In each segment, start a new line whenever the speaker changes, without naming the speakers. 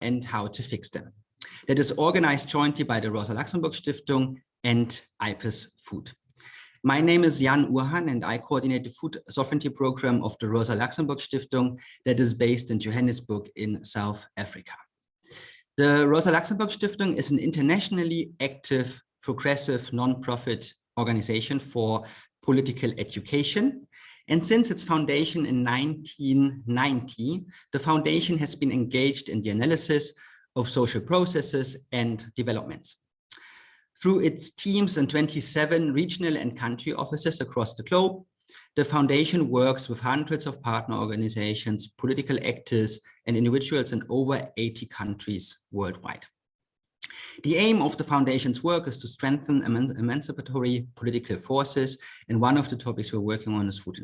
and how to fix them. That is organized jointly by the Rosa Luxemburg Stiftung and IPES Food. My name is Jan Urhahn and I coordinate the food sovereignty program of the Rosa Luxemburg Stiftung that is based in Johannesburg in South Africa. The Rosa Luxemburg Stiftung is an internationally active, progressive, non-profit organization for political education. And since its foundation in 1990, the foundation has been engaged in the analysis of social processes and developments. Through its teams and 27 regional and country offices across the globe, the foundation works with hundreds of partner organizations, political actors, and individuals in over 80 countries worldwide. The aim of the foundation's work is to strengthen emancipatory political forces, and one of the topics we're working on is food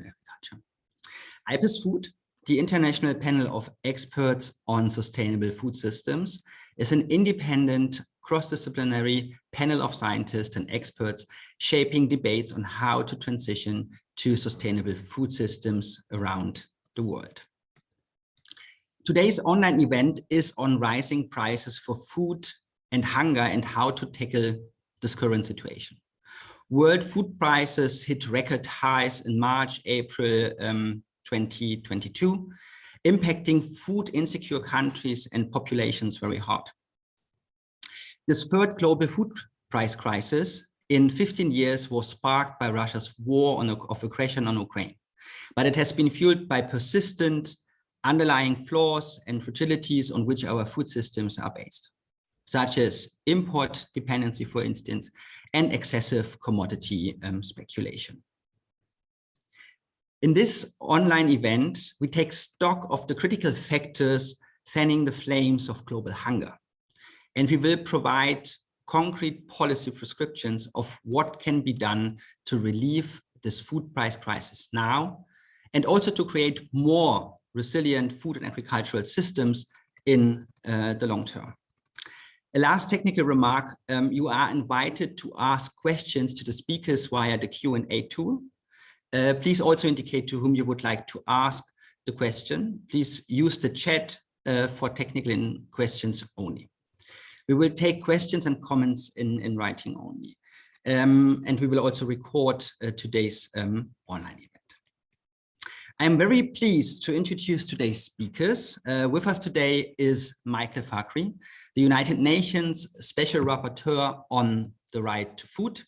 IPES Food, the International Panel of Experts on Sustainable Food Systems, is an independent cross-disciplinary panel of scientists and experts shaping debates on how to transition to sustainable food systems around the world. Today's online event is on rising prices for food and hunger and how to tackle this current situation. World food prices hit record highs in March, April um, 2022, impacting food insecure countries and populations very hard. This third global food price crisis in 15 years was sparked by Russia's war on, of aggression on Ukraine, but it has been fueled by persistent underlying flaws and fragilities on which our food systems are based, such as import dependency, for instance, and excessive commodity um, speculation. In this online event, we take stock of the critical factors fanning the flames of global hunger and we will provide concrete policy prescriptions of what can be done to relieve this food price crisis now, and also to create more resilient food and agricultural systems in uh, the long term. A last technical remark, um, you are invited to ask questions to the speakers via the Q&A tool. Uh, please also indicate to whom you would like to ask the question. Please use the chat uh, for technical questions only. We will take questions and comments in, in writing only. Um, and we will also record uh, today's um, online event. I'm very pleased to introduce today's speakers. Uh, with us today is Michael Fakhri, the United Nations Special Rapporteur on the Right to Food.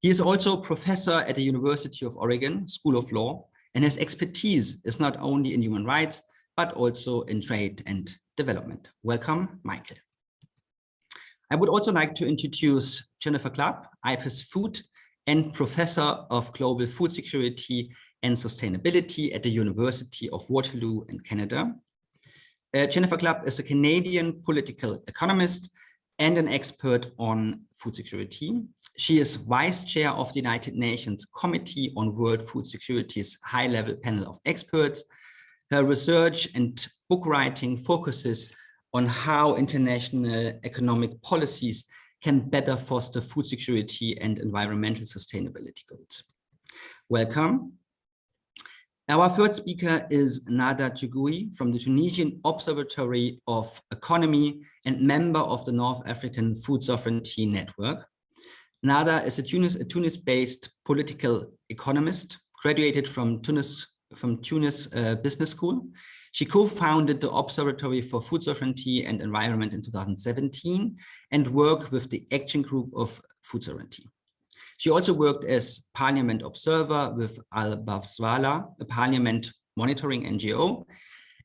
He is also professor at the University of Oregon School of Law, and his expertise is not only in human rights, but also in trade and development. Welcome, Michael. I would also like to introduce Jennifer Clapp, IPES Food and Professor of Global Food Security and Sustainability at the University of Waterloo in Canada. Uh, Jennifer Clapp is a Canadian political economist and an expert on food security. She is vice chair of the United Nations Committee on World Food Security's high-level panel of experts. Her research and book writing focuses on how international economic policies can better foster food security and environmental sustainability goals. Welcome. Our third speaker is Nada Trigui from the Tunisian Observatory of Economy and member of the North African Food Sovereignty Network. Nada is a Tunis-based Tunis political economist, graduated from Tunis, from Tunis uh, Business School. She co-founded the Observatory for Food Sovereignty and Environment in 2017 and worked with the Action Group of Food Sovereignty. She also worked as Parliament Observer with Al Bawsala, a Parliament monitoring NGO,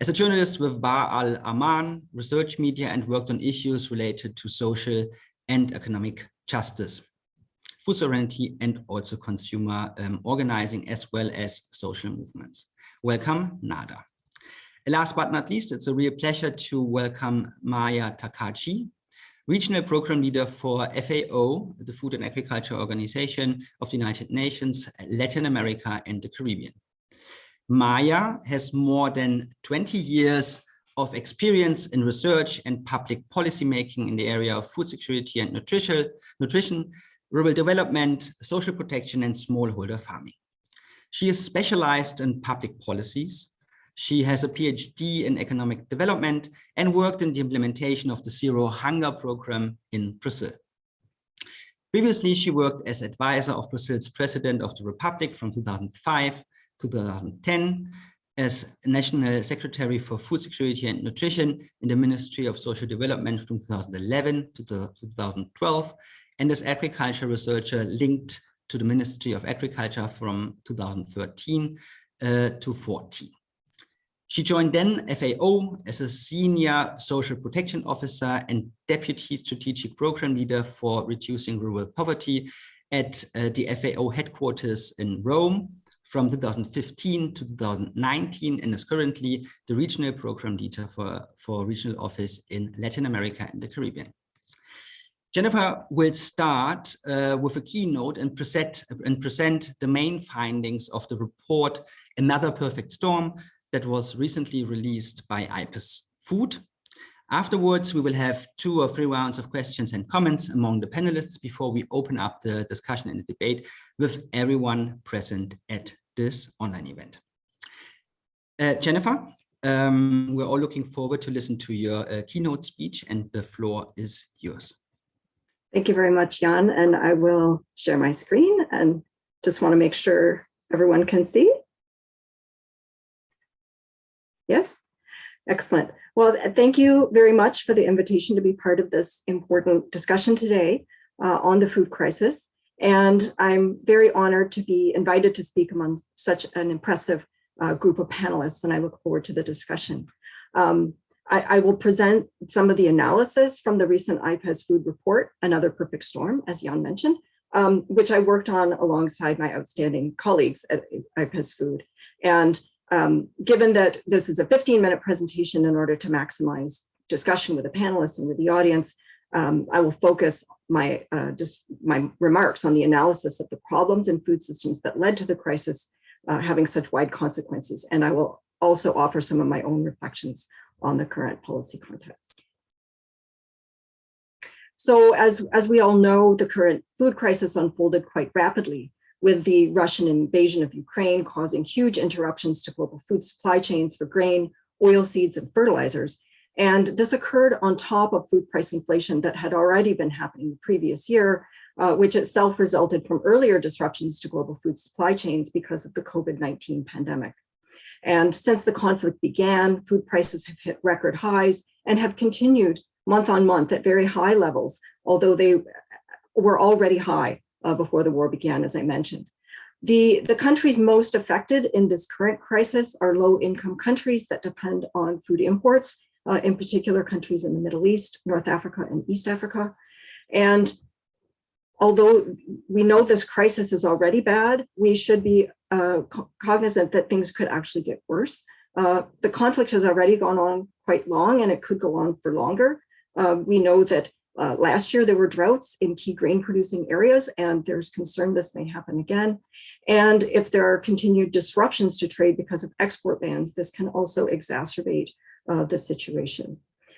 as a journalist with Barr Al Aman research media and worked on issues related to social and economic justice, food sovereignty and also consumer um, organizing as well as social movements. Welcome, Nada. Last but not least, it's a real pleasure to welcome Maya Takagi, Regional Program Leader for FAO, the Food and Agriculture Organization of the United Nations, Latin America and the Caribbean. Maya has more than 20 years of experience in research and public policy making in the area of food security and nutrition, nutrition rural development, social protection, and smallholder farming. She is specialized in public policies, She has a PhD in economic development and worked in the implementation of the Zero Hunger program in Brazil. Previously, she worked as advisor of Brazil's president of the Republic from 2005 to 2010 as National Secretary for Food Security and Nutrition in the Ministry of Social Development from 2011 to 2012, and as agriculture researcher linked to the Ministry of Agriculture from 2013 uh, to 14. She joined then FAO as a senior social protection officer and deputy strategic program leader for reducing rural poverty at uh, the FAO headquarters in Rome from 2015 to 2019 and is currently the regional program leader for, for regional office in Latin America and the Caribbean. Jennifer will start uh, with a keynote and present, and present the main findings of the report, Another Perfect Storm, that was recently released by IPES Food. Afterwards, we will have two or three rounds of questions and comments among the panelists before we open up the discussion and the debate with everyone present at this online event. Uh, Jennifer, um, we're all looking forward to listen to your uh, keynote speech and the floor is yours.
Thank you very much, Jan, and I will share my screen and just want to make sure everyone can see. Yes, excellent. Well, thank you very much for the invitation to be part of this important discussion today uh, on the food crisis. And I'm very honored to be invited to speak among such an impressive uh, group of panelists, and I look forward to the discussion. Um, I, I, will present some of the analysis from the recent IPES food report, Another Perfect Storm, as Jan mentioned, um, which I worked on alongside my outstanding colleagues at IPES Food. And um, given that this is a 15 minute presentation in order to maximize discussion with the panelists and with the audience, um, I will focus my uh, just my remarks on the analysis of the problems in food systems that led to the crisis uh, having such wide consequences. And I will also offer some of my own reflections on the current policy context. So as, as we all know, the current food crisis unfolded quite rapidly with the Russian invasion of Ukraine causing huge interruptions to global food supply chains for grain, oil seeds, and fertilizers. And this occurred on top of food price inflation that had already been happening the previous year, uh, which itself resulted from earlier disruptions to global food supply chains because of the COVID-19 pandemic. And since the conflict began, food prices have hit record highs and have continued month on month at very high levels, although they were already high uh, before the war began, as I mentioned. The, the countries most affected in this current crisis are low income countries that depend on food imports, uh, in particular countries in the Middle East, North Africa and East Africa. And although we know this crisis is already bad, we should be uh, cognizant that things could actually get worse. Uh, the conflict has already gone on quite long and it could go on for longer. Uh, we know that uh, last year, there were droughts in key grain producing areas, and there's concern this may happen again. And if there are continued disruptions to trade because of export bans, this can also exacerbate uh, the situation.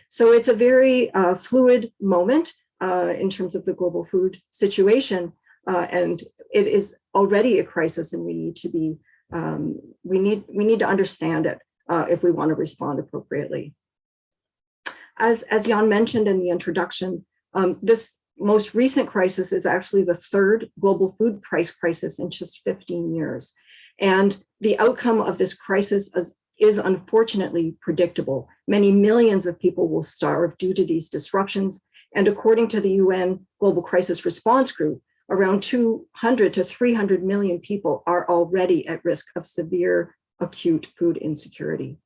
So it's a very uh, fluid moment uh, in terms of the global food situation, uh, and it is already a crisis, and we need to be um, we need we need to understand it uh, if we want to respond appropriately. As, as Jan mentioned in the introduction, um, this most recent crisis is actually the third global food price crisis in just 15 years. And the outcome of this crisis is, is unfortunately predictable. Many millions of people will starve due to these disruptions. And according to the UN Global Crisis Response Group, around 200 to 300 million people are already at risk of severe acute food insecurity.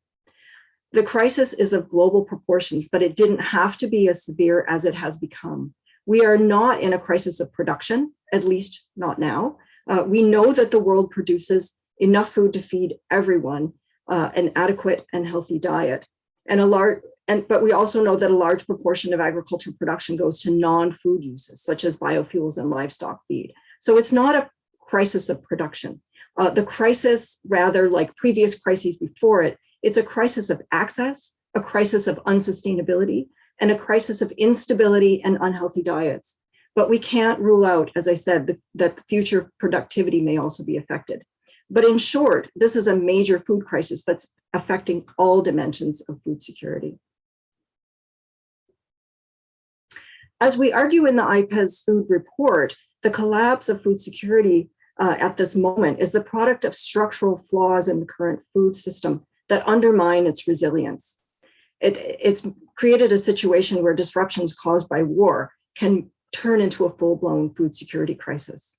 The crisis is of global proportions, but it didn't have to be as severe as it has become. We are not in a crisis of production, at least not now. Uh, we know that the world produces enough food to feed everyone uh, an adequate and healthy diet. And a large, and, but we also know that a large proportion of agricultural production goes to non-food uses, such as biofuels and livestock feed. So it's not a crisis of production. Uh, the crisis, rather like previous crises before it, it's a crisis of access, a crisis of unsustainability, and a crisis of instability and unhealthy diets. But we can't rule out, as I said, the, that the future productivity may also be affected. But in short, this is a major food crisis that's affecting all dimensions of food security. As we argue in the IPES food report, the collapse of food security uh, at this moment is the product of structural flaws in the current food system that undermine its resilience. It, it's created a situation where disruptions caused by war can turn into a full-blown food security crisis.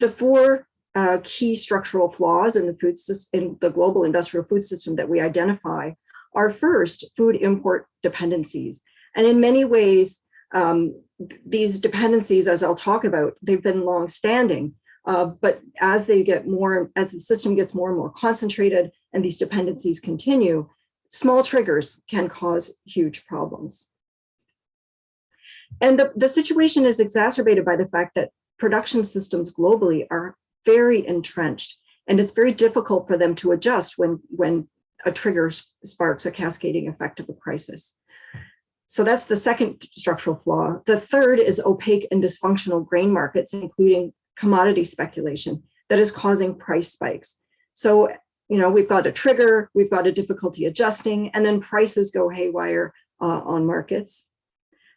The four uh, key structural flaws in the food in the global industrial food system that we identify are first food import dependencies. And in many ways, um, these dependencies, as I'll talk about, they've been long-standing, uh, but as they get more, as the system gets more and more concentrated and these dependencies continue, small triggers can cause huge problems. And the, the situation is exacerbated by the fact that production systems globally are very entrenched and it's very difficult for them to adjust when, when a trigger sparks a cascading effect of a crisis. So that's the second structural flaw. The third is opaque and dysfunctional grain markets, including commodity speculation that is causing price spikes. So, you know, we've got a trigger, we've got a difficulty adjusting, and then prices go haywire uh, on markets.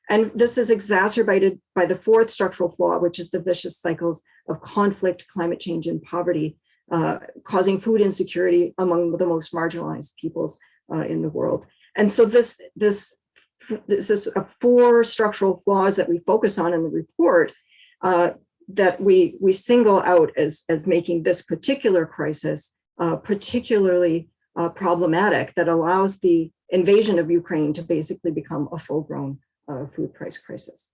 And this is exacerbated by the fourth structural flaw, which is the vicious cycles of conflict, climate change, and poverty, uh, causing food insecurity among the most marginalized peoples uh, in the world. And so this, this, this is a four structural flaws that we focus on in the report uh, that we, we single out as, as making this particular crisis uh, particularly uh, problematic that allows the invasion of Ukraine to basically become a full-grown uh, food price crisis.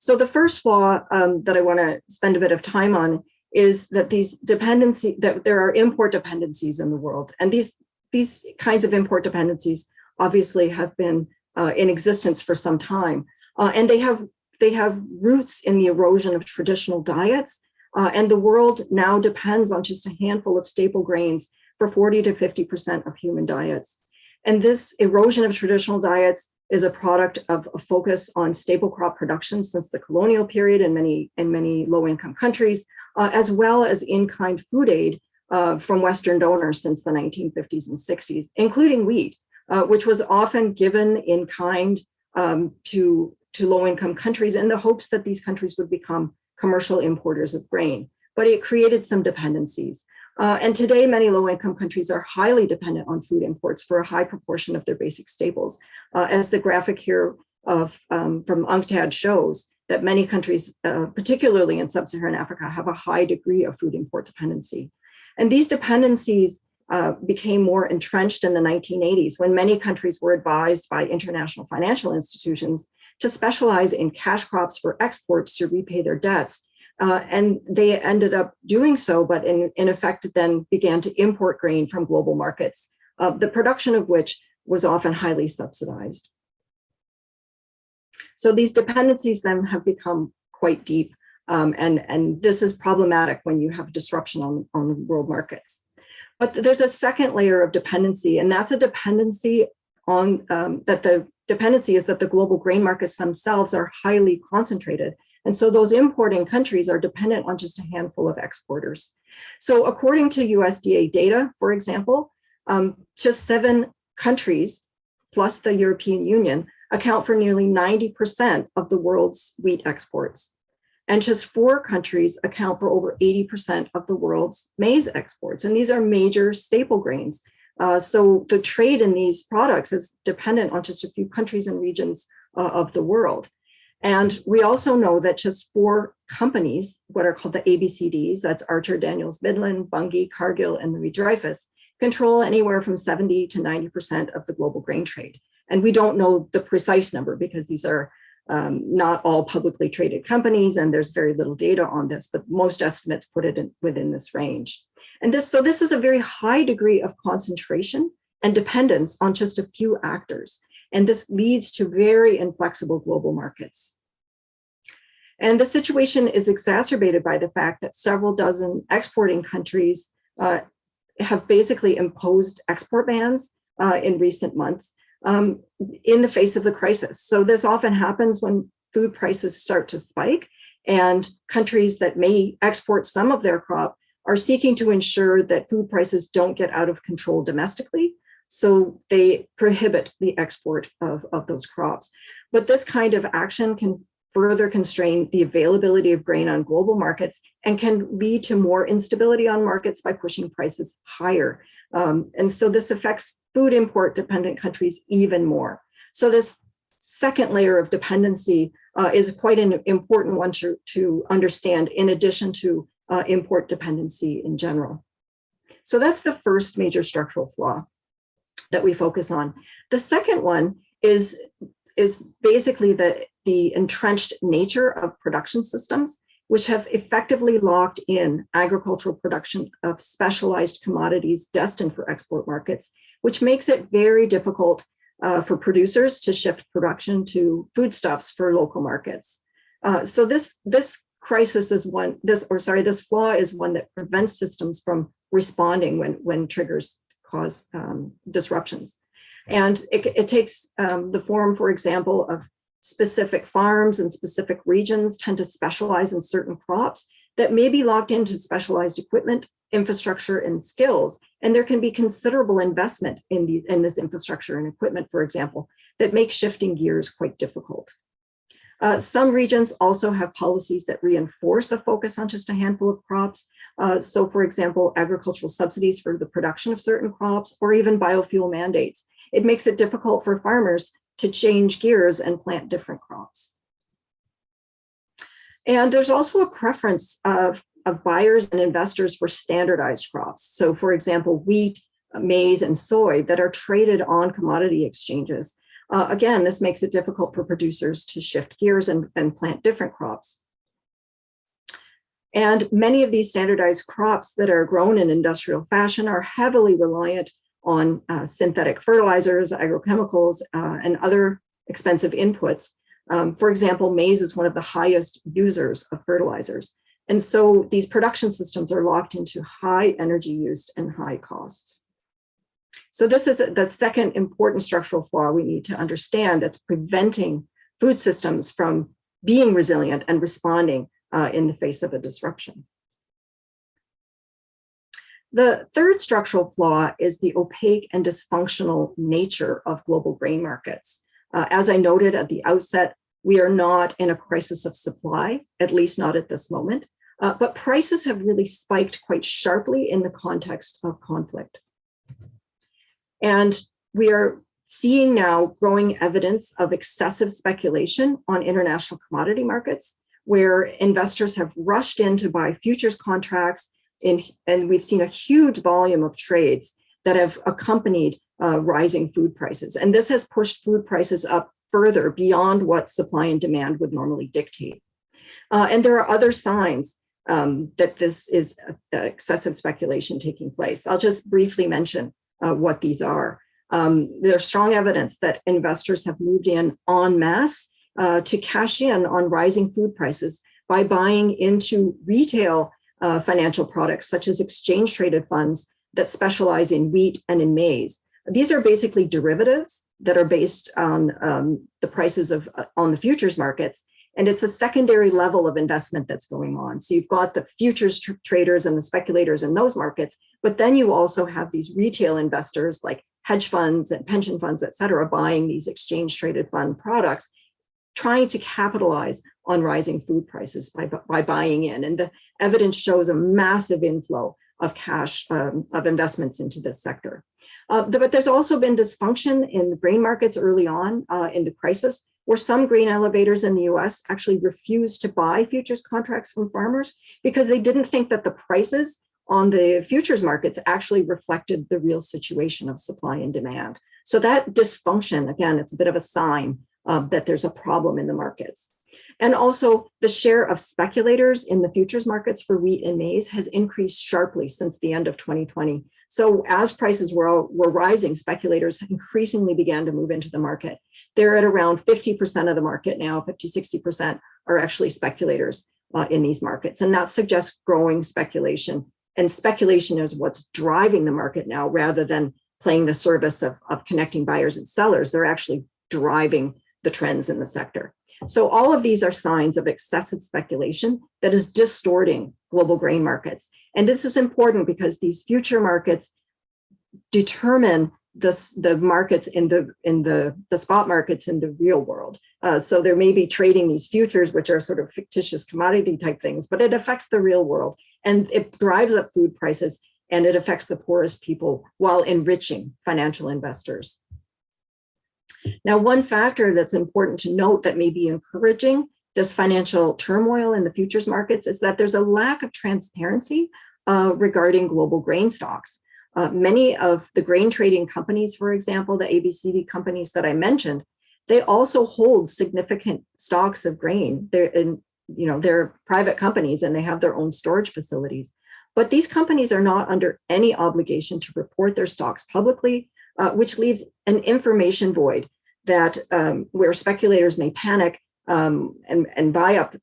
So the first flaw um, that I want to spend a bit of time on is that these dependency that there are import dependencies in the world, and these these kinds of import dependencies obviously have been uh, in existence for some time, uh, and they have they have roots in the erosion of traditional diets, uh, and the world now depends on just a handful of staple grains for 40 to 50 percent of human diets. And this erosion of traditional diets is a product of a focus on staple crop production since the colonial period in many, in many low-income countries, uh, as well as in-kind food aid uh, from Western donors since the 1950s and 60s, including wheat, uh, which was often given in kind um, to, to low-income countries in the hopes that these countries would become commercial importers of grain. But it created some dependencies. Uh, and today, many low-income countries are highly dependent on food imports for a high proportion of their basic staples. Uh, as the graphic here of um, from UNCTAD shows, that many countries, uh, particularly in sub-Saharan Africa, have a high degree of food import dependency. And these dependencies uh, became more entrenched in the 1980s when many countries were advised by international financial institutions to specialize in cash crops for exports to repay their debts uh, and they ended up doing so, but in, in effect then began to import grain from global markets, uh, the production of which was often highly subsidized. So these dependencies then have become quite deep, um, and, and this is problematic when you have disruption on, on world markets. But there's a second layer of dependency, and that's a dependency on um, that the dependency is that the global grain markets themselves are highly concentrated and so those importing countries are dependent on just a handful of exporters. So according to USDA data, for example, um, just seven countries plus the European Union account for nearly 90% of the world's wheat exports. And just four countries account for over 80% of the world's maize exports. And these are major staple grains. Uh, so the trade in these products is dependent on just a few countries and regions uh, of the world. And we also know that just four companies, what are called the ABCDs, that's Archer, Daniels, Midland, Bunge, Cargill, and Louis Dreyfus, control anywhere from 70 to 90% of the global grain trade. And we don't know the precise number because these are um, not all publicly traded companies and there's very little data on this, but most estimates put it in, within this range. And this, so this is a very high degree of concentration and dependence on just a few actors. And this leads to very inflexible global markets. And the situation is exacerbated by the fact that several dozen exporting countries uh, have basically imposed export bans uh, in recent months um, in the face of the crisis. So this often happens when food prices start to spike And countries that may export some of their crop are seeking to ensure that food prices don't get out of control domestically. So they prohibit the export of, of those crops. But this kind of action can further constrain the availability of grain on global markets and can lead to more instability on markets by pushing prices higher. Um, and so this affects food import dependent countries even more. So this second layer of dependency uh, is quite an important one to, to understand in addition to uh, import dependency in general. So that's the first major structural flaw that we focus on. The second one is, is basically the, the entrenched nature of production systems, which have effectively locked in agricultural production of specialized commodities destined for export markets, which makes it very difficult uh, for producers to shift production to foodstuffs for local markets. Uh, so this, this crisis is one, this, or sorry, this flaw is one that prevents systems from responding when, when triggers cause um, disruptions. And it, it takes um, the form, for example, of specific farms and specific regions tend to specialize in certain crops that may be locked into specialized equipment, infrastructure, and skills. And there can be considerable investment in, the, in this infrastructure and equipment, for example, that make shifting gears quite difficult. Uh, some regions also have policies that reinforce a focus on just a handful of crops. Uh, so for example, agricultural subsidies for the production of certain crops or even biofuel mandates. It makes it difficult for farmers to change gears and plant different crops. And there's also a preference of, of buyers and investors for standardized crops. So for example, wheat, maize, and soy that are traded on commodity exchanges. Uh, again, this makes it difficult for producers to shift gears and, and plant different crops. And many of these standardized crops that are grown in industrial fashion are heavily reliant on uh, synthetic fertilizers, agrochemicals, uh, and other expensive inputs. Um, for example, maize is one of the highest users of fertilizers. And so these production systems are locked into high energy use and high costs. So this is the second important structural flaw we need to understand that's preventing food systems from being resilient and responding uh, in the face of a disruption. The third structural flaw is the opaque and dysfunctional nature of global grain markets. Uh, as I noted at the outset, we are not in a crisis of supply, at least not at this moment, uh, but prices have really spiked quite sharply in the context of conflict. And we are seeing now growing evidence of excessive speculation on international commodity markets, where investors have rushed in to buy futures contracts in, and we've seen a huge volume of trades that have accompanied uh, rising food prices. And this has pushed food prices up further beyond what supply and demand would normally dictate. Uh, and there are other signs um, that this is excessive speculation taking place. I'll just briefly mention uh, what these are. Um, there's strong evidence that investors have moved in en masse uh, to cash in on rising food prices by buying into retail uh, financial products, such as exchange traded funds that specialize in wheat and in maize. These are basically derivatives that are based on um, the prices of uh, on the futures markets. And it's a secondary level of investment that's going on. So you've got the futures tr traders and the speculators in those markets, but then you also have these retail investors like hedge funds and pension funds, et cetera, buying these exchange traded fund products, trying to capitalize on rising food prices by, by buying in. And the evidence shows a massive inflow of cash um, of investments into this sector. Uh, but there's also been dysfunction in the grain markets early on uh, in the crisis, where some grain elevators in the US actually refused to buy futures contracts from farmers because they didn't think that the prices on the futures markets actually reflected the real situation of supply and demand. So that dysfunction, again, it's a bit of a sign uh, that there's a problem in the markets. And also the share of speculators in the futures markets for wheat and maize has increased sharply since the end of 2020. So as prices were, were rising, speculators increasingly began to move into the market. They're at around 50% of the market now, 50, 60% are actually speculators uh, in these markets. And that suggests growing speculation. And speculation is what's driving the market now rather than playing the service of, of connecting buyers and sellers. They're actually driving the trends in the sector. So all of these are signs of excessive speculation that is distorting global grain markets. And this is important because these future markets determine the, the markets in the in the, the spot markets in the real world. Uh, so there may be trading these futures, which are sort of fictitious commodity type things, but it affects the real world and it drives up food prices and it affects the poorest people while enriching financial investors. Now, one factor that's important to note that may be encouraging this financial turmoil in the futures markets is that there's a lack of transparency uh, regarding global grain stocks. Uh, many of the grain trading companies, for example, the ABCD companies that I mentioned, they also hold significant stocks of grain. They're in, you know, they're private companies and they have their own storage facilities. But these companies are not under any obligation to report their stocks publicly, uh, which leaves an information void that um, where speculators may panic um, and, and buy up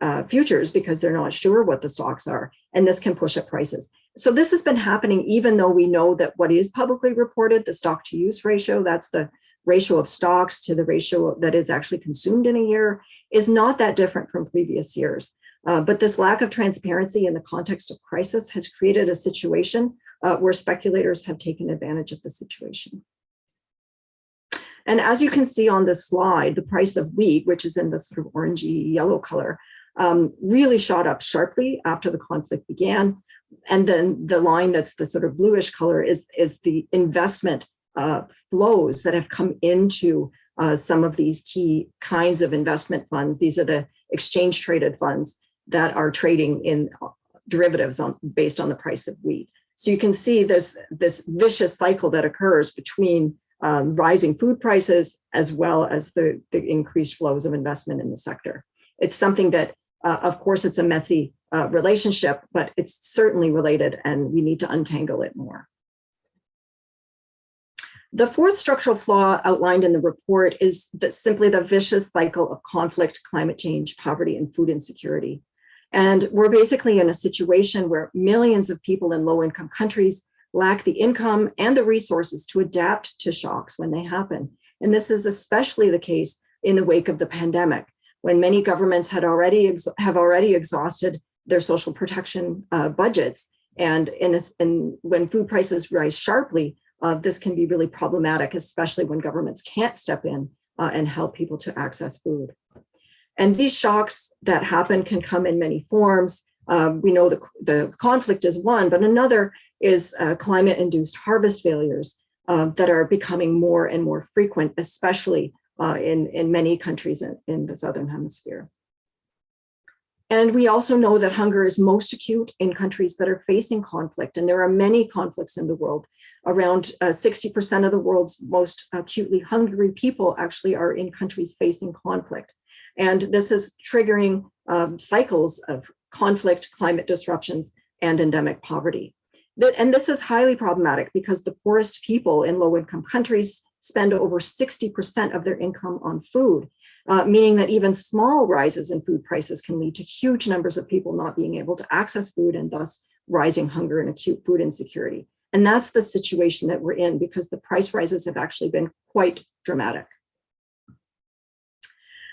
uh, futures because they're not sure what the stocks are, and this can push up prices. So this has been happening even though we know that what is publicly reported, the stock to use ratio, that's the ratio of stocks to the ratio that is actually consumed in a year, is not that different from previous years. Uh, but this lack of transparency in the context of crisis has created a situation uh, where speculators have taken advantage of the situation. And as you can see on this slide, the price of wheat, which is in the sort of orangey yellow color, um, really shot up sharply after the conflict began. And then the line that's the sort of bluish color is, is the investment uh, flows that have come into uh, some of these key kinds of investment funds. These are the exchange traded funds that are trading in derivatives on, based on the price of wheat. So you can see this, this vicious cycle that occurs between um, rising food prices as well as the, the increased flows of investment in the sector. It's something that, uh, of course, it's a messy uh, relationship, but it's certainly related and we need to untangle it more. The fourth structural flaw outlined in the report is that simply the vicious cycle of conflict, climate change, poverty, and food insecurity. And we're basically in a situation where millions of people in low income countries lack the income and the resources to adapt to shocks when they happen. And this is especially the case in the wake of the pandemic, when many governments had already have already exhausted their social protection uh, budgets. And in, in, when food prices rise sharply, uh, this can be really problematic, especially when governments can't step in uh, and help people to access food. And these shocks that happen can come in many forms. Um, we know the, the conflict is one, but another is uh, climate-induced harvest failures uh, that are becoming more and more frequent, especially uh, in, in many countries in, in the Southern Hemisphere. And we also know that hunger is most acute in countries that are facing conflict. And there are many conflicts in the world. Around 60% uh, of the world's most acutely hungry people actually are in countries facing conflict. And this is triggering um, cycles of conflict, climate disruptions, and endemic poverty. And this is highly problematic because the poorest people in low income countries spend over 60% of their income on food, uh, meaning that even small rises in food prices can lead to huge numbers of people not being able to access food and thus rising hunger and acute food insecurity. And that's the situation that we're in because the price rises have actually been quite dramatic.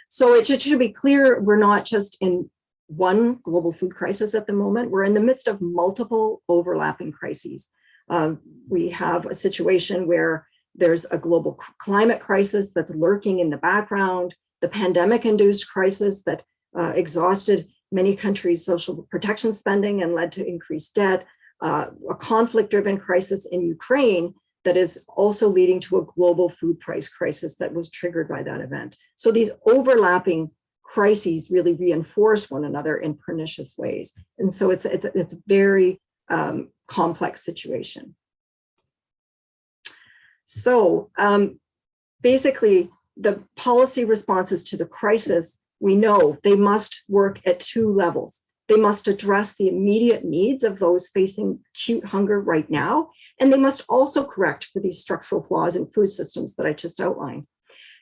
So it should be clear we're not just in one global food crisis at the moment. We're in the midst of multiple overlapping crises. Uh, we have a situation where there's a global climate crisis that's lurking in the background, the pandemic-induced crisis that uh, exhausted many countries' social protection spending and led to increased debt, uh, a conflict-driven crisis in Ukraine that is also leading to a global food price crisis that was triggered by that event. So these overlapping crises really reinforce one another in pernicious ways. And so it's, it's, it's a very um, complex situation. So um, basically the policy responses to the crisis, we know they must work at two levels. They must address the immediate needs of those facing acute hunger right now, and they must also correct for these structural flaws in food systems that I just outlined.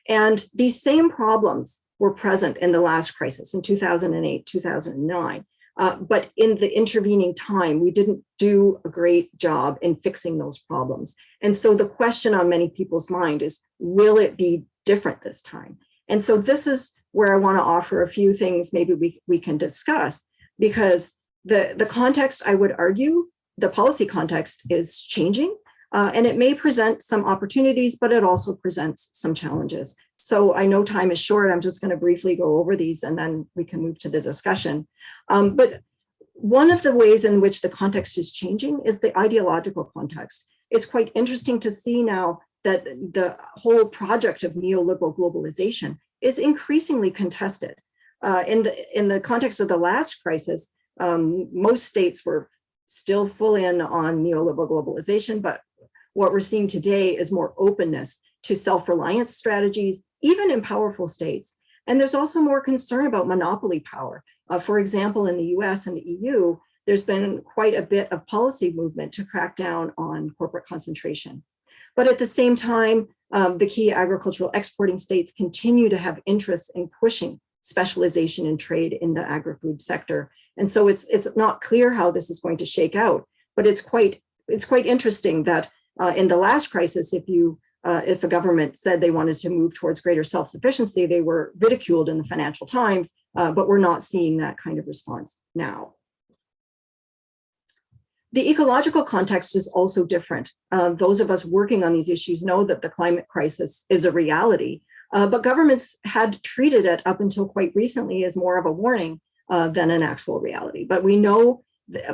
And these same problems were present in the last crisis in 2008, 2009. Uh, but in the intervening time, we didn't do a great job in fixing those problems. And so the question on many people's mind is, will it be different this time? And so this is where I want to offer a few things maybe we, we can discuss because the, the context, I would argue, the policy context is changing uh, and it may present some opportunities, but it also presents some challenges. So I know time is short. I'm just going to briefly go over these and then we can move to the discussion. Um, but one of the ways in which the context is changing is the ideological context. It's quite interesting to see now that the whole project of neoliberal globalization is increasingly contested. Uh, in, the, in the context of the last crisis, um, most states were still full in on neoliberal globalization, but what we're seeing today is more openness to self-reliance strategies, even in powerful states. And there's also more concern about monopoly power. Uh, for example, in the US and the EU, there's been quite a bit of policy movement to crack down on corporate concentration. But at the same time, um, the key agricultural exporting states continue to have interests in pushing specialization and trade in the agri-food sector. And so it's, it's not clear how this is going to shake out, but it's quite, it's quite interesting that uh, in the last crisis, if you uh, if a government said they wanted to move towards greater self-sufficiency, they were ridiculed in the Financial Times, uh, but we're not seeing that kind of response now. The ecological context is also different. Uh, those of us working on these issues know that the climate crisis is a reality, uh, but governments had treated it up until quite recently as more of a warning uh, than an actual reality. But we know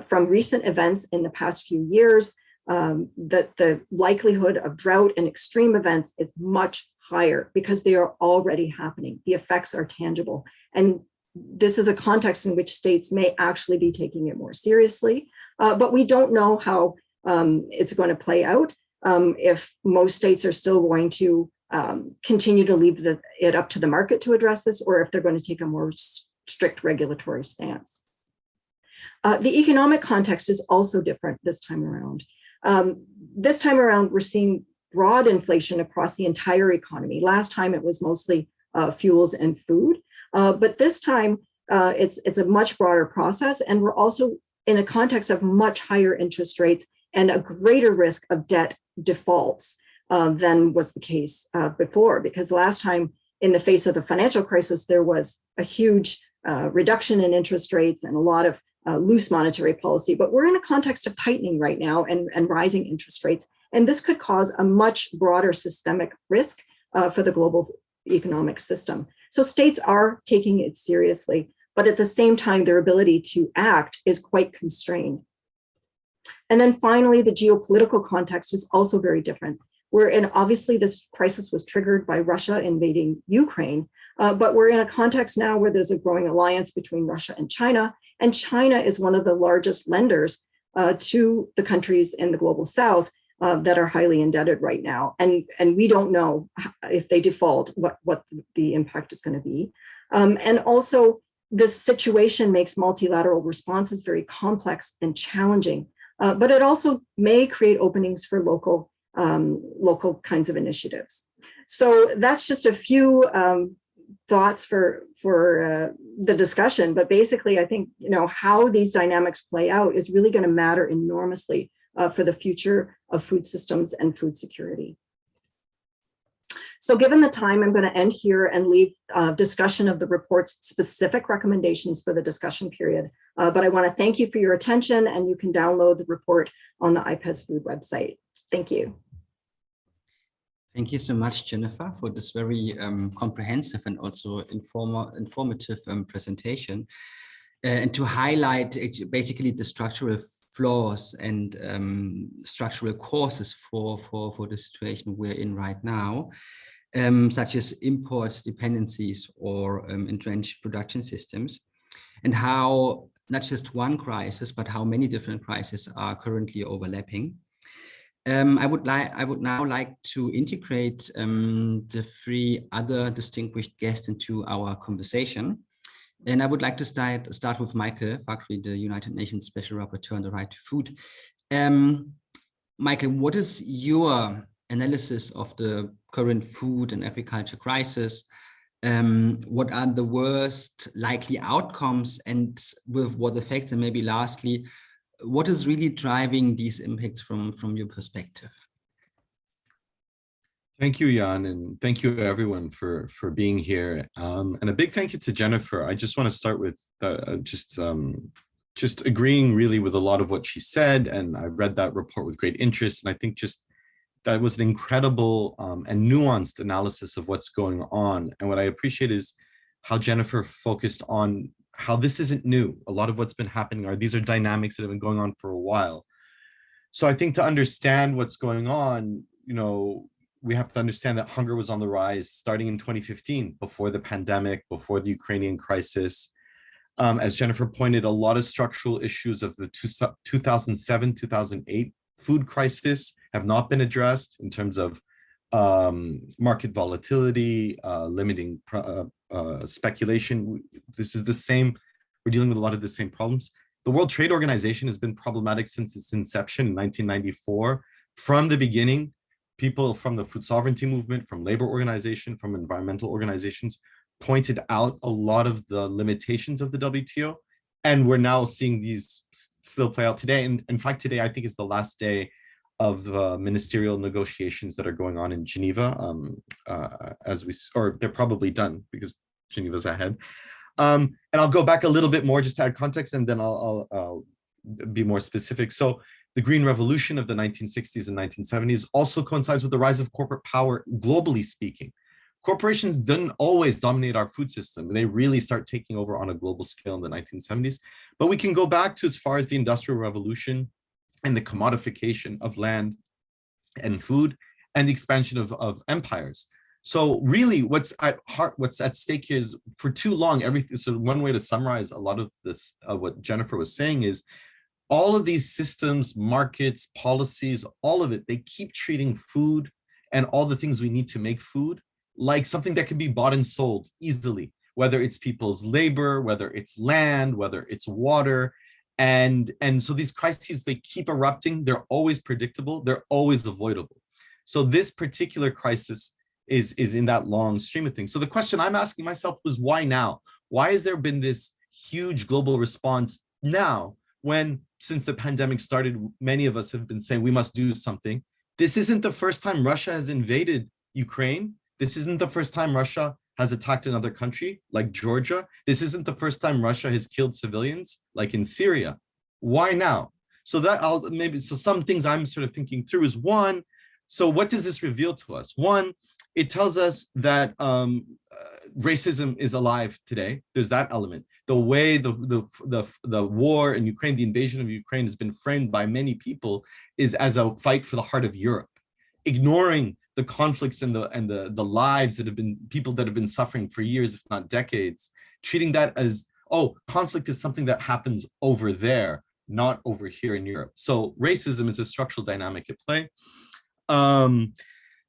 from recent events in the past few years um, that the likelihood of drought and extreme events is much higher because they are already happening. The effects are tangible. And this is a context in which states may actually be taking it more seriously, uh, but we don't know how um, it's going to play out um, if most states are still going to um, continue to leave the, it up to the market to address this, or if they're going to take a more strict regulatory stance. Uh, the economic context is also different this time around. Um, this time around, we're seeing broad inflation across the entire economy. Last time it was mostly uh, fuels and food, uh, but this time uh, it's, it's a much broader process. And we're also in a context of much higher interest rates and a greater risk of debt defaults uh, than was the case uh, before, because last time in the face of the financial crisis, there was a huge uh, reduction in interest rates and a lot of uh, loose monetary policy, but we're in a context of tightening right now and, and rising interest rates. And this could cause a much broader systemic risk uh, for the global economic system. So states are taking it seriously, but at the same time, their ability to act is quite constrained. And then finally, the geopolitical context is also very different. We're in, obviously this crisis was triggered by Russia invading Ukraine, uh, but we're in a context now where there's a growing alliance between Russia and China, and China is one of the largest lenders uh, to the countries in the global south uh, that are highly indebted right now. And, and we don't know if they default, what, what the impact is gonna be. Um, and also this situation makes multilateral responses very complex and challenging, uh, but it also may create openings for local, um, local kinds of initiatives. So that's just a few um, thoughts for for uh, the discussion, but basically I think, you know, how these dynamics play out is really gonna matter enormously uh, for the future of food systems and food security. So given the time, I'm gonna end here and leave uh, discussion of the report's specific recommendations for the discussion period. Uh, but I wanna thank you for your attention and you can download the report on the IPES food website. Thank you.
Thank you so much, Jennifer, for this very um, comprehensive and also informal, informative um, presentation. Uh, and to highlight basically the structural flaws and um, structural causes for, for, for the situation we're in right now, um, such as imports, dependencies or um, entrenched production systems, and how not just one crisis, but how many different crises are currently overlapping. Um, I would like I would now like to integrate um, the three other distinguished guests into our conversation. And I would like to start start with Michael Fakhri, the United Nations Special Rapporteur on the Right to Food. Um, Michael, what is your analysis of the current food and agriculture crisis? Um, what are the worst likely outcomes and with what effect? And maybe lastly, what is really driving these impacts from, from your perspective?
Thank you, Jan, and thank you everyone for for being here. Um, and a big thank you to Jennifer. I just want to start with uh, just um, just agreeing really with a lot of what she said, and I read that report with great interest. And I think just that was an incredible um, and nuanced analysis of what's going on. And what I appreciate is how Jennifer focused on how this isn't new. A lot of what's been happening are these are dynamics that have been going on for a while. So I think to understand what's going on, you know, we have to understand that hunger was on the rise starting in 2015, before the pandemic, before the Ukrainian crisis. Um, as Jennifer pointed, a lot of structural issues of the 2007-2008 food crisis have not been addressed in terms of um, market volatility, uh, limiting uh, uh, speculation. This is the same, we're dealing with a lot of the same problems. The World Trade Organization has been problematic since its inception in 1994. From the beginning, people from the food sovereignty movement, from labor organization, from environmental organizations pointed out a lot of the limitations of the WTO. And we're now seeing these still play out today. And in fact, today, I think is the last day of the ministerial negotiations that are going on in Geneva, um, uh, as we, or they're probably done because Geneva's ahead. Um, and I'll go back a little bit more just to add context, and then I'll, I'll, I'll be more specific. So the Green Revolution of the 1960s and 1970s also coincides with the rise of corporate power, globally speaking. Corporations didn't always dominate our food system. They really start taking over on a global scale in the 1970s. But we can go back to as far as the Industrial Revolution and the commodification of land and food and the expansion of, of empires. So really what's at heart, what's at stake here is for too long, everything, so one way to summarize a lot of this, uh, what Jennifer was saying is all of these systems, markets, policies, all of it, they keep treating food and all the things we need to make food like something that can be bought and sold easily, whether it's people's labor, whether it's land, whether it's water. And, and so these crises, they keep erupting. They're always predictable. They're always avoidable. So this particular crisis is, is in that long stream of things. So the question I'm asking myself was why now? Why has there been this huge global response now when since the pandemic started, many of us have been saying we must do something. This isn't the first time Russia has invaded Ukraine. This isn't the first time Russia has attacked another country like Georgia. This isn't the first time Russia has killed civilians like in Syria. Why now? So that I'll maybe, so some things I'm sort of thinking through is one, so what does this reveal to us? One, it tells us that um, uh, racism is alive today. There's that element. The way the, the, the, the war in Ukraine, the invasion of Ukraine has been framed by many people is as a fight for the heart of Europe, ignoring the conflicts and the and the the lives that have been people that have been suffering for years, if not decades, treating that as, oh, conflict is something that happens over there, not over here in Europe. So racism is a structural dynamic at play. Um,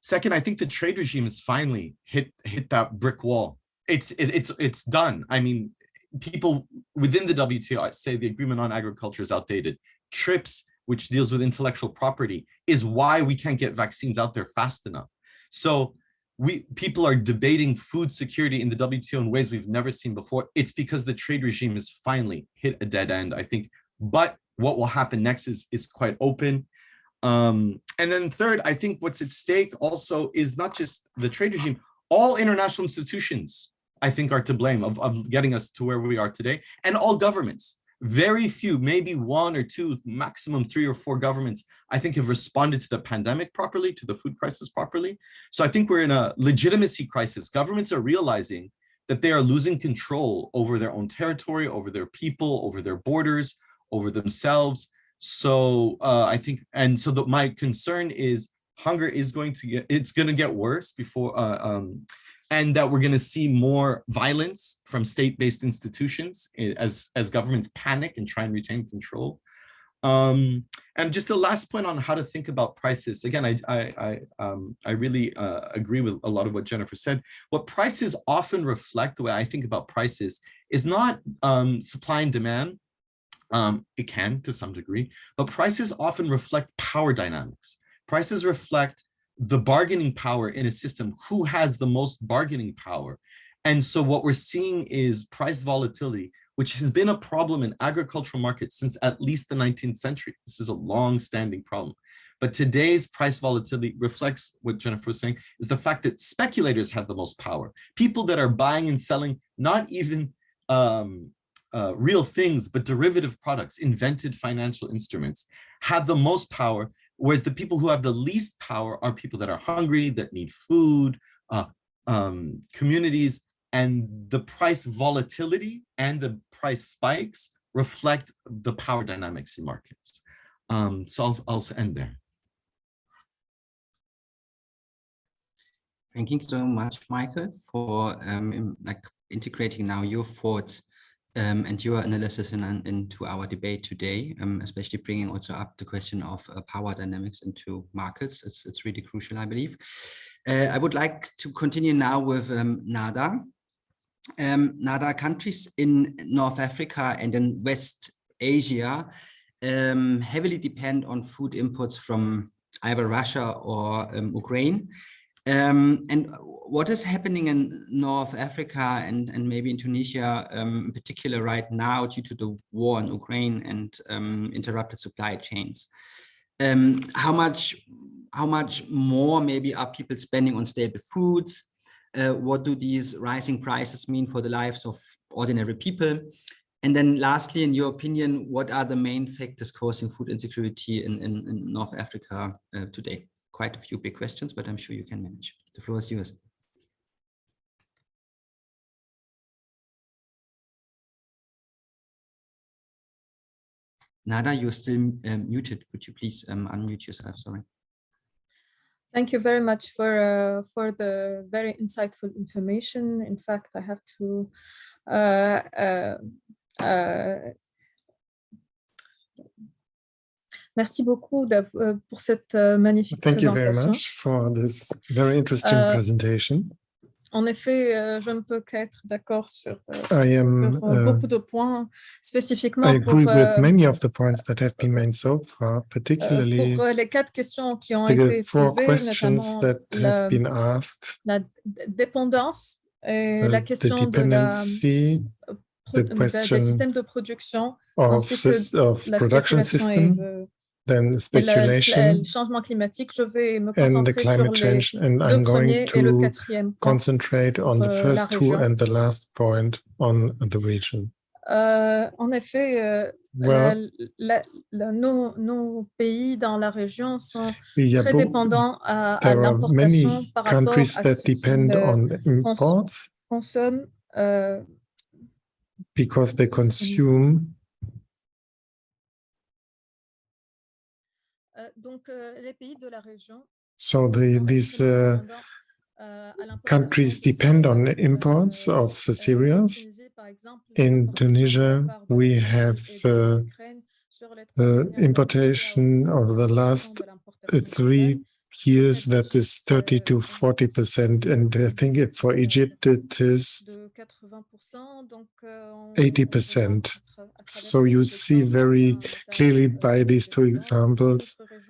Second, I think the trade regime has finally hit hit that brick wall. It's it, it's it's done. I mean, people within the WTO say the agreement on agriculture is outdated. TRIPS, which deals with intellectual property, is why we can't get vaccines out there fast enough. So we people are debating food security in the WTO in ways we've never seen before. It's because the trade regime has finally hit a dead end, I think. But what will happen next is, is quite open. Um, and then third, I think what's at stake also is not just the trade regime, all international institutions, I think are to blame of, of getting us to where we are today and all governments. Very few, maybe one or two, maximum three or four governments, I think have responded to the pandemic properly, to the food crisis properly. So I think we're in a legitimacy crisis. Governments are realizing that they are losing control over their own territory, over their people, over their borders, over themselves. So uh, I think, and so the, my concern is hunger is going to get, it's going to get worse before, uh, um, and that we're going to see more violence from state-based institutions as, as governments panic and try and retain control. Um, and just the last point on how to think about prices. Again, I, I, I, um, I really uh, agree with a lot of what Jennifer said. What prices often reflect, the way I think about prices, is not um, supply and demand, um, it can to some degree, but prices often reflect power dynamics. Prices reflect the bargaining power in a system, who has the most bargaining power. And so what we're seeing is price volatility, which has been a problem in agricultural markets since at least the 19th century. This is a long-standing problem. But today's price volatility reflects what Jennifer was saying, is the fact that speculators have the most power. People that are buying and selling not even um, uh, real things, but derivative products, invented financial instruments, have the most power, whereas the people who have the least power are people that are hungry, that need food, uh, um, communities, and the price volatility and the price spikes reflect the power dynamics in markets. Um, so I'll, I'll end there.
Thank you so much, Michael, for um, like integrating now your thoughts um, and your analysis in, into our debate today, um, especially bringing also up the question of uh, power dynamics into markets. It's, it's really crucial, I believe. Uh, I would like to continue now with um, Nada. Um, Nada countries in North Africa and in West Asia um, heavily depend on food imports from either Russia or um, Ukraine. Um, and what is happening in North Africa and, and maybe in Tunisia um, in particular right now due to the war in Ukraine and um, interrupted supply chains? Um, how much how much more maybe are people spending on staple foods? Uh, what do these rising prices mean for the lives of ordinary people? And then lastly, in your opinion, what are the main factors causing food insecurity in, in, in North Africa uh, today? Quite a few big questions, but I'm sure you can manage. The floor is yours. Nada, you're still um, muted. Could you please um, unmute yourself? Sorry.
Thank you very much for uh, for the very insightful information. In fact, I have to uh, uh, Merci beaucoup euh, pour cette euh, magnifique
Thank you
présentation.
very much for this very interesting
Euh,
presentation.
En effet, je ne peux qu'être d'accord sur,
I am,
sur,
uh,
beaucoup de points, spécifiquement
I
pour,
agree with
euh,
many of the points that have been made so far, particularly
pour les quatre questions qui ont
the
été posées,
questions
la,
have been asked,
la d- dépendance et
uh,
la
the
question de la,
the question
des systèmes de production,
of,
ainsi que
sys- of
la
production
spéculation et
system,
de-
then
et le-
speculation,
le changement climatique. Je vais me concentrer sur les
change. And
deux
I'm going
premiers et le
to
quatrième point.
concentrate on the
euh, la
first two
région.
and the last point on the region.
Euh, en effet, euh,
Well,
la- la- la- nos, nos pays dans la région sont très dépendants à, l'importation par rapport à ce qu'ils consomment. euh,
because they consume so the these uh,
euh,
countries depend on imports
Euh,
of
euh,
cereals.
Tunisie, par exemple, la
In Tunisia,
de la part de
we have, uh,
l'Ukraine sur les trois
uh, importation of the last three years that is 30 to 40 percent and I think for Egypt it is
80%, donc, euh, on- on
80%.
voit à tra- à travers
So you see very clearly
euh,
by these two
de dépendance. Aussi,
examples
notre région est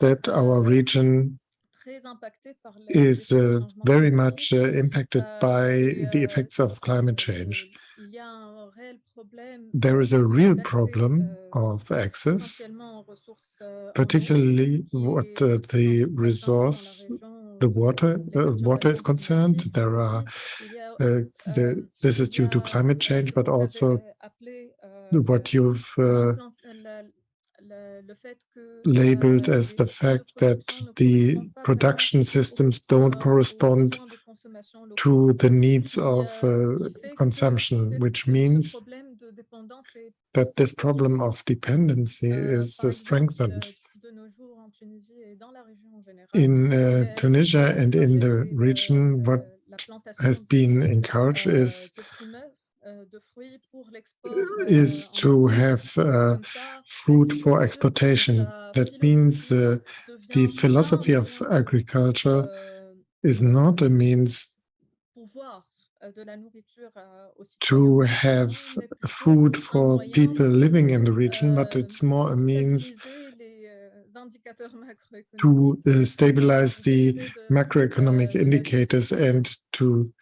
that our region
très impactée par les
is uh, very much uh, impacted
Euh,
by the effects of climate change.
il y a un réel problème,
There is a real problem
euh,
of access,
essentiellement aux ressources, euh,
particularly what uh, the
plus en plus présente dans la
resource, the water, uh, water is concerned. There are,
aussi il y a,
uh, the, this is due to climate change, but also what you've uh,
l'implant- la- la- le fait que,
labeled
euh,
as the fact that the production systems don't correspond
besoins de consommation locaux,
to the needs of uh,
qui fait que
consumption, which means
problème de dépendance est
that this problem of dependency
Euh,
is uh, strengthened.
de nos jours en Tunisie et dans la région en général.
In uh, Tunisia and in the region, what has been encouraged is is to have uh, food for exportation. That means uh, the philosophy of agriculture
euh,
is not a means to have food for people living in the region, but it's more a means to uh, stabilize the macroeconomic indicators and to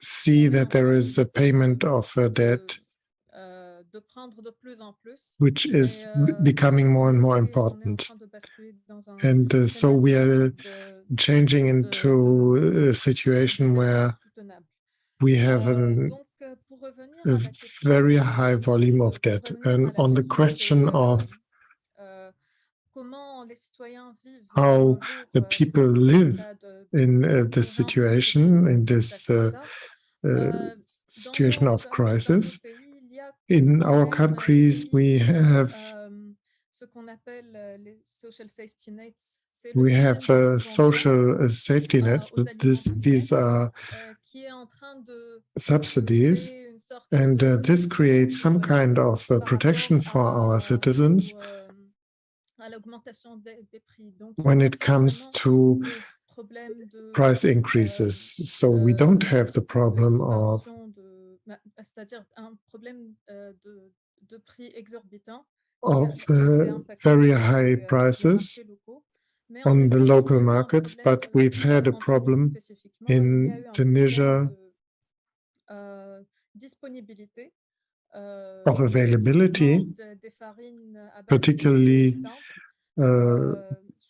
see that there is a payment of a debt
euh, de prendre de plus en plus.
which is
euh,
becoming more and more
on est en
important.
train de basculer dans un
And uh, so we are changing into a situation where we have
Euh,
an,
donc, euh, pour revenir
a
à la question
very high volume of debt. And on the question of
euh, comment les citoyens vivent
how
de nos jours,
the
euh,
people live in uh, this situation, in this uh,
euh,
situation of crisis, in our countries, we have. We have
subvention,
social uh, safety nets. This, these are subsidies, and uh, this creates some kind of uh, protection for our citizens when it comes to price increases. So we don't have the problem of
distorsion de- bah, c'est-à-dire un problème euh, de, de prix exorbitant
of
qui a- qui s'est
uh, very high
euh,
prices
marchés locaux. Mais en
on the
il y a
local markets, but we've had a problem
spécifiquement, il y a
in
eu un problème
Tunisia
euh,
of availability,
spécifiquement de- des farines à base de
particularly uh,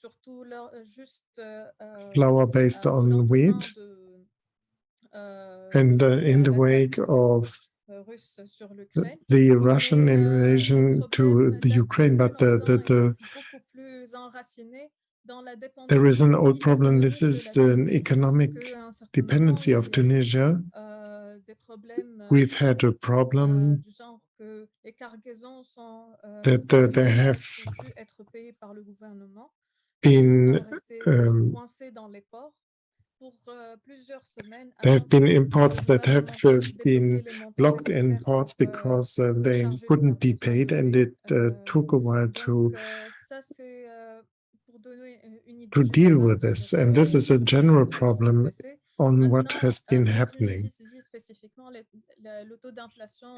euh, surtout leur- juste euh, euh,
flour based on wheat. And uh, in the wake of
russe sur l'Ukraine.
the Russian invasion to the Ukraine, but the, the, the
beaucoup plus enraciné dans la
there is an old problem. This is the economic
parce qu'à un certain
dependency of
il y a eu,
Tunisia. We've had a problem
du genre que les cargaisons sont,
that uh, they have
pu être payées par le gouvernement. et ils
been um,
coincés dans les ports pour euh, semaines
there have been imports that have been
débloquer les montants
blocked in ports
euh,
because uh, they couldn't be paid and it uh,
euh,
took a while to
donc, euh, ça, c'est euh, pour donner euh, une idée
to deal with this. And this
euh,
is a general problem on what has
euh,
been happening.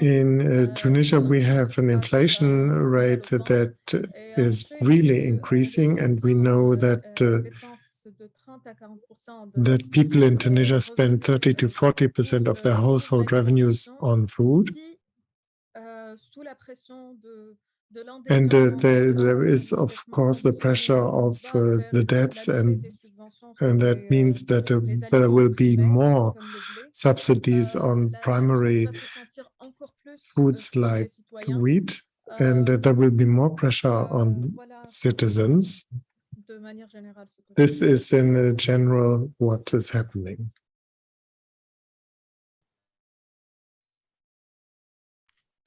In uh,
euh,
Tunisia, we have an inflation rate that is really
euh,
increasing, and we know
euh,
that
euh,
uh,
dépensent de 30 à 40% de
that people in
euh,
Tunisia spend 30 to
euh,
40 percent of their
euh,
household revenues on food.
Si, euh, sous la pression de, de
And uh, there, there is, of course, the pressure of uh, the debts, and
des subventions sur
and that
euh,
means that uh, there will be more
comme le blé.
subsidies
Euh,
on primary
crise va se sentir encore plus, euh,
foods like wheat, and uh, there will be more pressure on citizens.
de manière générale, ce que je
This is in general what is happening.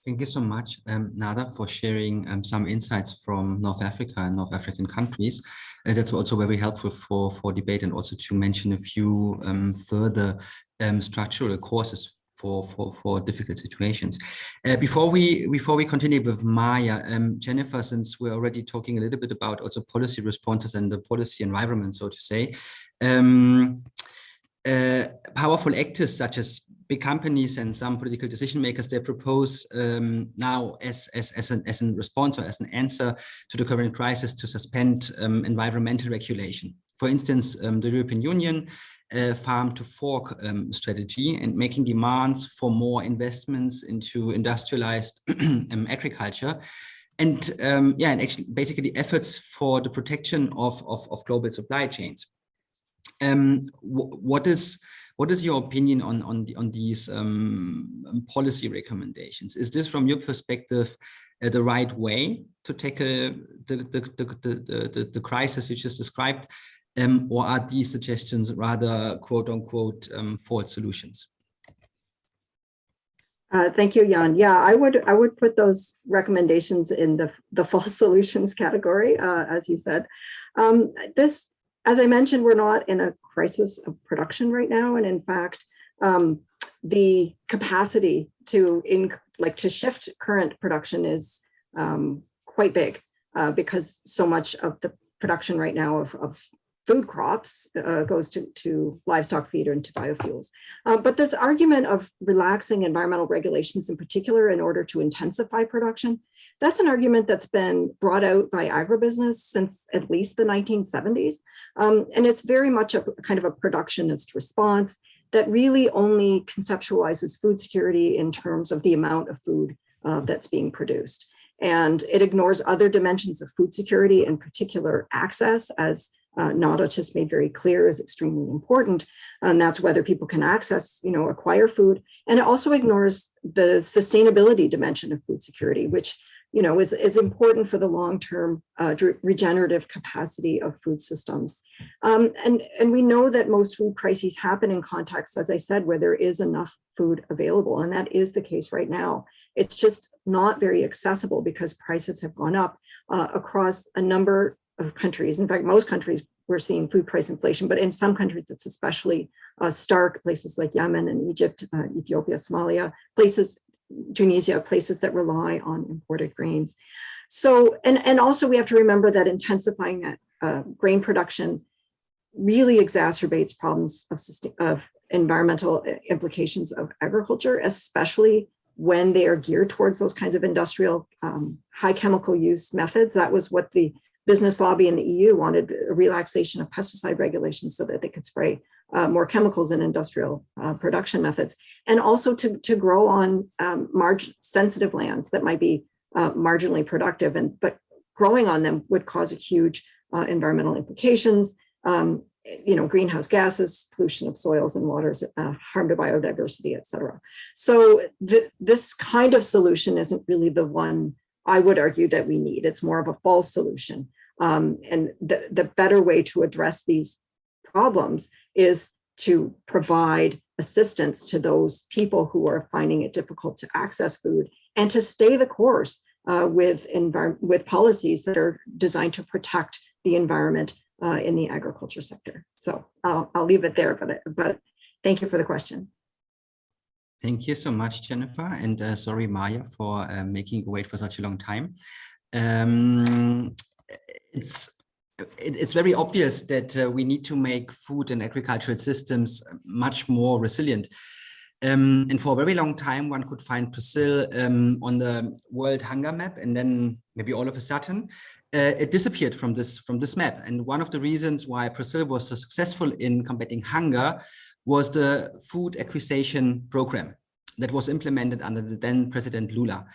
Thank you so much, um, Nada, for sharing um, some insights from North Africa and North African countries. Uh, that's also very helpful for, for debate and also to mention a few um, further um, structural causes for, for, for difficult situations. Uh, before we before we continue with Maya, um, Jennifer, since we're already talking a little bit about also policy responses and the policy environment, so to say, um, uh, powerful actors such as big companies and some political decision makers, they propose um, now as, as, as, an, as a response or as an answer to the current crisis to suspend um, environmental regulation. For instance, um, the European Union uh, farm to fork um, strategy and making demands for more investments into industrialized um, agriculture and um, yeah, and actually basically efforts for the protection of, of, of global supply chains. Um, wh- what is what is your opinion on on the, on these um, um, policy recommendations? Is this, from your perspective, uh, the right way to tackle the the the the, the, the, crisis you just described, um, or are these suggestions rather quote unquote um, false solutions?
Uh, thank you, Jan. Yeah, I would I would put those recommendations in the the false solutions category, uh, as you said. Um, this, as I mentioned, we're not in a crisis of production right now, and in fact, um, the capacity to in like to shift current production is um, quite big uh, because so much of the production right now of, of food crops uh, goes to, to livestock feed and to biofuels. Uh, but this argument of relaxing environmental regulations in particular in order to intensify production, that's an argument that's been brought out by agribusiness since at least the 1970s. Um, and it's very much a kind of a productionist response that really only conceptualizes food security in terms of the amount of food uh, that's being produced. And it ignores other dimensions of food security, in particular access, as uh, Nadotis made very clear is extremely important. And that's whether people can access, you know, acquire food. And it also ignores the sustainability dimension of food security, which, you know, is, is important for the long-term uh, regenerative capacity of food systems. Um, and, and we know that most food crises happen in contexts, as I said, where there is enough food available. And that is the case right now. It's just not very accessible because prices have gone up uh, across a number of countries. In fact, most countries we're seeing food price inflation, but in some countries it's especially uh, stark, places like Yemen and Egypt, uh, Ethiopia, Somalia, places, Tunisia, places that rely on imported grains. So, and, and also we have to remember that intensifying that uh, grain production really exacerbates problems of, of environmental uh, implications of agriculture, especially when they are geared towards those kinds of industrial um, high chemical use methods. That was what the business lobby in the EU wanted a relaxation of pesticide regulations so that they could spray uh, more chemicals in industrial uh, production methods, and also to, to grow on um, margin sensitive lands that might be uh, marginally productive, and but growing on them would cause a huge uh, environmental implications, um, you know, greenhouse gases, pollution of soils and waters, uh, harm to biodiversity, et cetera. So th this kind of solution isn't really the one I would argue that we need. It's more of a false solution. Um, and the, the better way to address these problems is to provide assistance to those people who are finding it difficult to access food and to stay the course uh, with, with policies that are designed to protect the environment uh, in the agriculture sector. So I'll, I'll leave it there, but, but thank you for the question.
Thank you so much, Jennifer. And uh, sorry, Maya, for uh, making you wait for such a long time. Um, it's it's very obvious that uh, we need to make food and agricultural systems much more resilient. Um, and for a very long time, one could find Brazil um, on the world hunger map, and then maybe all of a sudden, uh, it disappeared from this from this map. And one of the reasons why Brazil was so successful in combating hunger was the food acquisition program that was implemented under the then President Lula.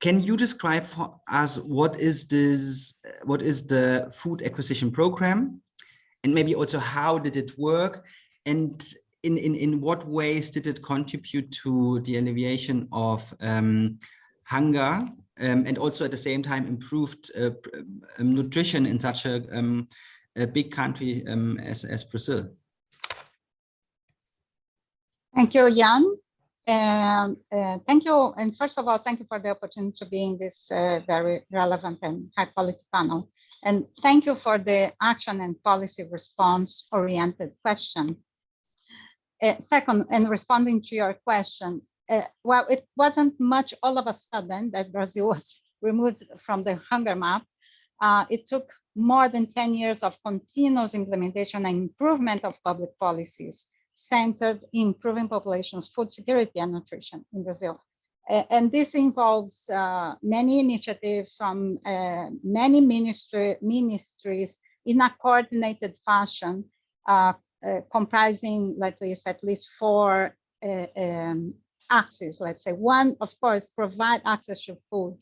Can you describe for us what is this, what is the food acquisition program? And maybe also how did it work? And in, in, in what ways did it contribute to the alleviation of um, hunger um, and also at the same time improved uh, um, nutrition in such a, um, a big country um, as, as Brazil?
Thank you, Jan. Um, uh, thank you. And first of all, thank you for the opportunity to be in this uh, very relevant and high quality panel. And thank you for the action and policy response oriented question. Uh, second, and responding to your question, uh, well, it wasn't much all of a sudden that Brazil was removed from the hunger map. Uh, it took more than 10 years of continuous implementation and improvement of public policies centered in improving populations' food security and nutrition in Brazil. and this involves uh, many initiatives from uh, many ministry, ministries in a coordinated fashion, uh, uh comprising, let's say, at least four uh, um, axes, let's say. One, of course, provide access to food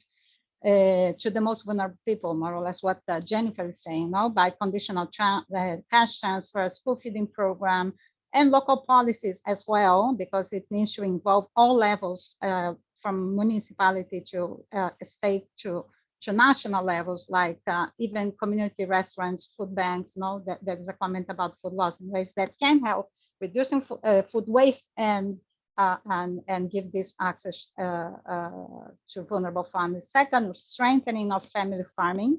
uh, to the most vulnerable people, more or less what uh, Jennifer is saying, no? by conditional tra uh, cash transfers, food feeding program, and local policies as well, because it needs to involve all levels uh, from municipality to uh, state to to national levels, like uh, even community restaurants, food banks. You know, that there is a comment about food loss in ways that can help reducing uh, food waste and uh, and and give this access uh, to vulnerable families. Second, strengthening of family farming,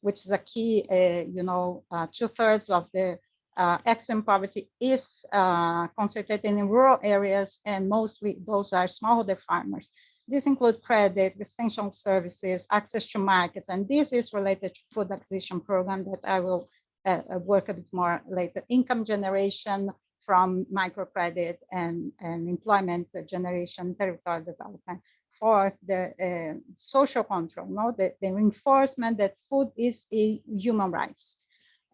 which is a key. you know, two thirds of the uh, extreme poverty is uh, concentrated in rural areas and mostly those are smallholder farmers. This include credit, extension services, access to markets, and this is related to food acquisition program that I will uh, uh work a bit more later. Income generation from microcredit and, and employment generation, territorial development for the uh, social control, no? the, the reinforcement that food is a human rights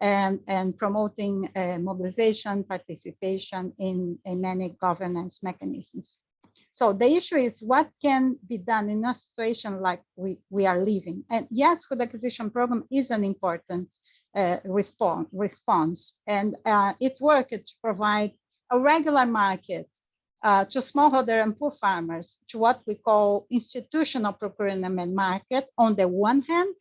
and, and promoting uh, mobilization, participation in, in many governance mechanisms. So the issue is what can be done in a situation like we, we are living. And yes, food acquisition program is an important uh, response, response. And uh, it worked to provide a regular market uh, to smallholder and poor farmers to what we call institutional procurement market on the one hand,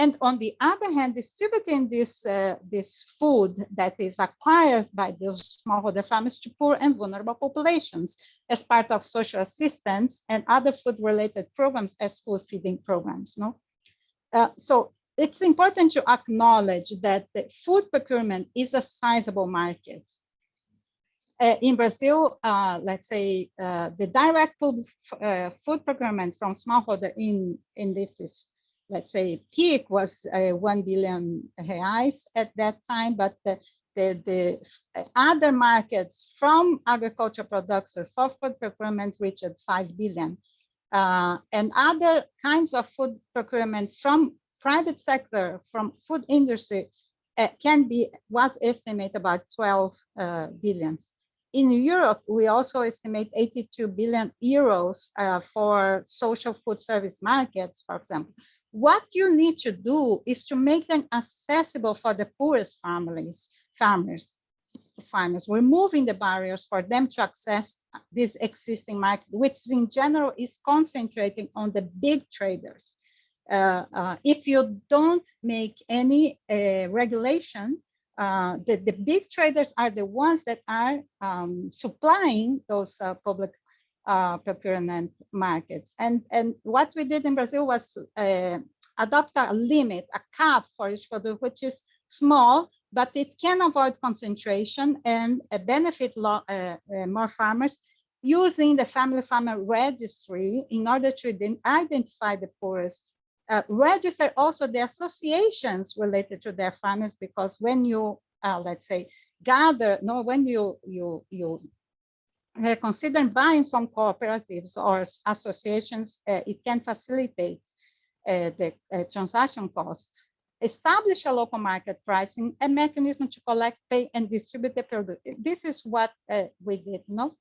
and on the other hand, distributing this, uh, this food that is acquired by those smallholder farmers to poor and vulnerable populations as part of social assistance and other food-related programs as food feeding programs. No? Uh, so it's important to acknowledge that the food procurement is a sizable market. Uh, in Brazil, uh, let's say uh, the direct food, uh, food procurement from smallholder in, in this let's say peak was uh, 1 billion reais at that time, but the, the, the other markets from agricultural products or for food procurement reached 5 billion. Uh, and other kinds of food procurement from private sector, from food industry, uh, can be, was estimated about 12 uh. In Europe, we also estimate 82 billion euros uh, for social food service markets, for example. What you need to do is to make them accessible for the poorest families, farmers, farmers, removing the barriers for them to access this existing market, which in general is concentrating on the big traders. Uh, uh, if you don't make any uh, regulation, uh, the, the big traders are the ones that are um, supplying those uh, public uh, procurement markets. And, and what we did in Brazil was uh, adopt a limit, a cap for each product, which is small, but it can avoid concentration and uh, benefit uh, uh, more farmers using the family farmer registry in order to then identify the poorest. Uh, register also the associations related to their farmers because when you, let's say, gather, no, when you you you uh, consider buying from cooperatives or associations, uh, it can facilitate uh, the uh, transaction costs. Establish a local market pricing, a mechanism to collect, pay, and distribute the product. This is what uh, we did. No,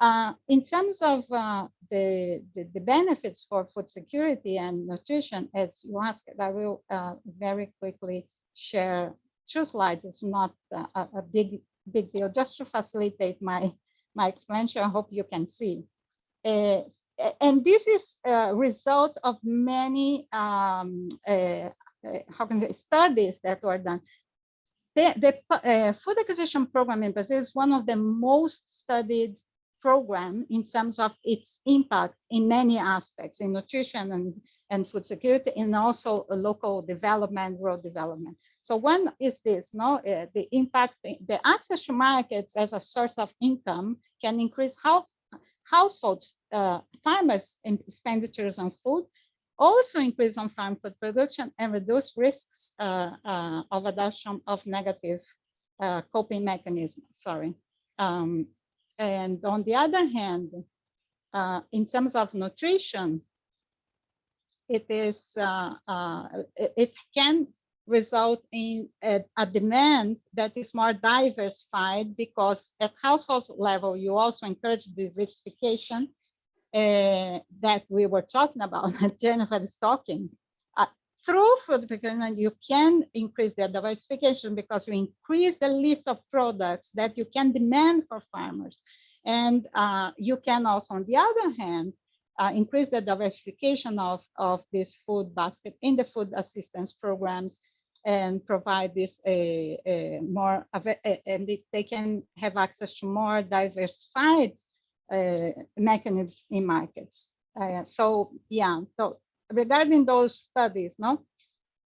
uh, in terms of the, the, the benefits for food security and nutrition, as you asked, I will very quickly share two slides. It's not a, a big big deal, just to facilitate my my explanation, I hope you can see. Uh, and this is a result of many, um, uh, uh, how can say, studies that were done. The, the uh, food acquisition program in Brazil is one of the most studied program in terms of its impact in many aspects in nutrition and, and food security and also local development, rural development. So one is this, no, uh, the impact, the access to markets as a source of income can increase how households, uh, farmers expenditures on food, also increase on farm food production and reduce risks uh, uh, of adoption of negative uh, coping mechanisms, sorry. Um, and on the other hand, uh, in terms of nutrition, it is uh, it, it can result in a, a, demand that is more diversified because at household level, you also encourage diversification uh, that we were talking about, Jennifer is talking. Uh, through food procurement, you can increase the diversification because you increase the list of products that you can demand for farmers. And uh, you can also, on the other hand, uh, increase the diversification of, of this food basket in the food assistance programs and provide this a, a more and they can have access to more diversified uh, mechanisms in markets. Uh, so yeah, so regarding those studies, no,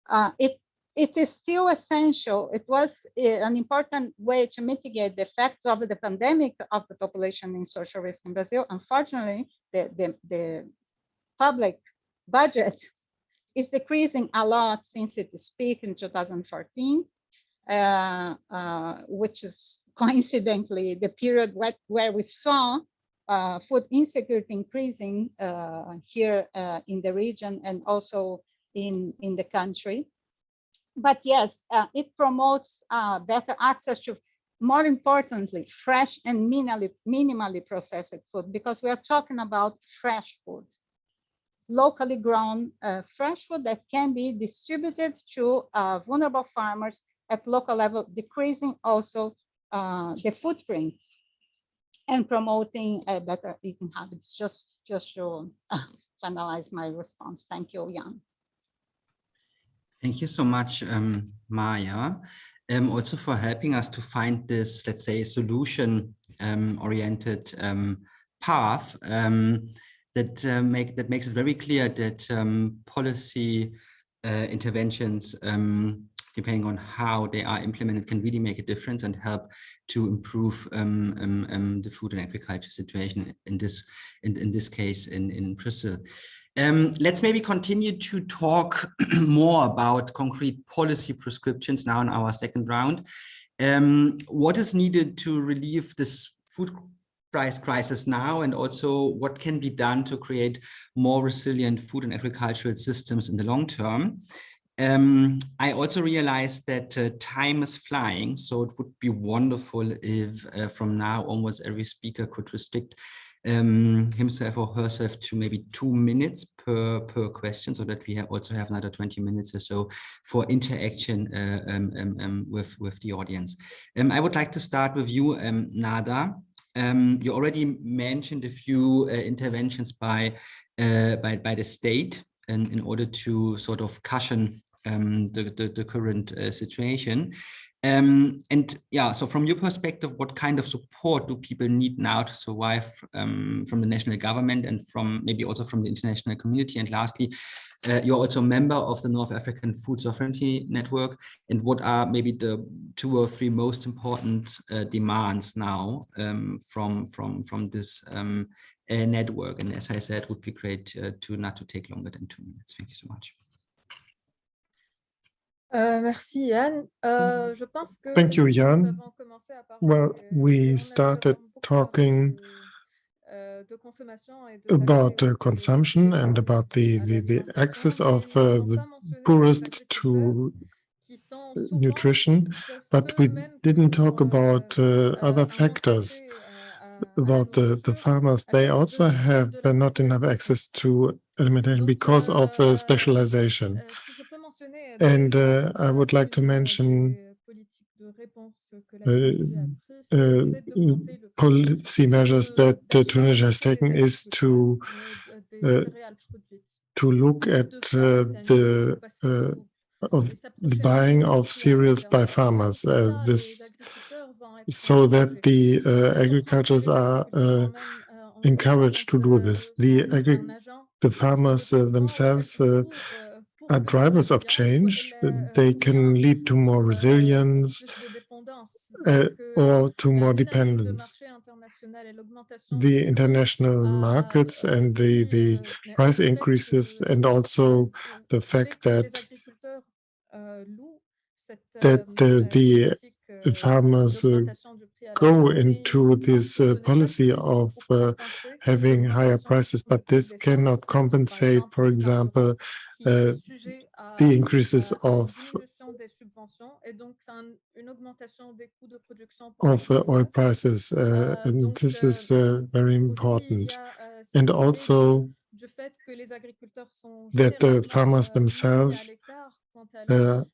uh, it it is still essential. It was uh, an important way to mitigate the effects of the pandemic of the population in social risk in Brazil. Unfortunately, the the, the public budget is decreasing a lot since its peak in 2014, uh, uh, which is coincidentally the period where, where we saw uh, food insecurity increasing uh, here uh, in the region and also in, in the country. But yes, uh, it promotes better access to more importantly, fresh and minimally, minimally processed food, because we are talking about fresh food, locally grown uh, fresh food that can be distributed to uh, vulnerable farmers at local level, decreasing also uh, the footprint and promoting uh, better eating habits. Just, just to finalize my response. Thank you, Jan.
Thank you so much, um, Maya, um, also for helping us to find this, let's say, solution-oriented um, um, path um, that uh, make that makes it very clear that um, policy uh, interventions, depending on how they are implemented, can really make a difference and help to improve the food and agriculture situation in this in, in this case in in Brazil. Um, let's maybe continue to talk more about concrete policy prescriptions now in our second round. Um, what is needed to relieve this food price crisis now and also what can be done to create more resilient food and agricultural systems in the long term. Um, I also realized that uh, time is flying, so it would be wonderful if uh, from now onwards every speaker could restrict um, himself or herself to maybe two minutes per, per question so that we also have another 20 minutes or so for interaction uh, um, um, um with, with the audience. Um, I would like to start with you, um, Nada. you already mentioned a few uh, interventions by, uh, by, by the state and in order to sort of cushion the, the, the, current uh, situation. Um, and yeah, so from your perspective, what kind of support do people need now to survive um, from the national government and from maybe also from the international community? And lastly, uh, you're also a member of the North African Food Sovereignty Network. And what are maybe the two or three most important uh, demands now um, from, from, from this uh, network? And as I said, would be great uh, to not to take longer than two minutes. Thank you so much.
Uh, merci Jan. Uh, je pense que
Thank you, Jan. Well, we started talking
euh,
about uh, consumption and about the, the, the access of uh, the poorest to nutrition, but we didn't talk about uh, other factors about the, the farmers. They also have not enough access to alimentation because of uh, specialization. And uh, I would like to mention uh, uh, policy measures that Tunisia has taken is to uh, to look at uh, the uh, of the buying of cereals by farmers. this so that the agricultures are encouraged to do this. The agri the farmers themselves are drivers of change. They can lead to more resilience uh, or to more dependence. The international markets and the, the price increases and also the fact that that uh, the farmers uh, go into this uh, policy of uh, having higher prices, but this cannot compensate, for example, uh, the increases of of uh, oil prices, uh, and this is uh, very important. And also that the farmers themselves are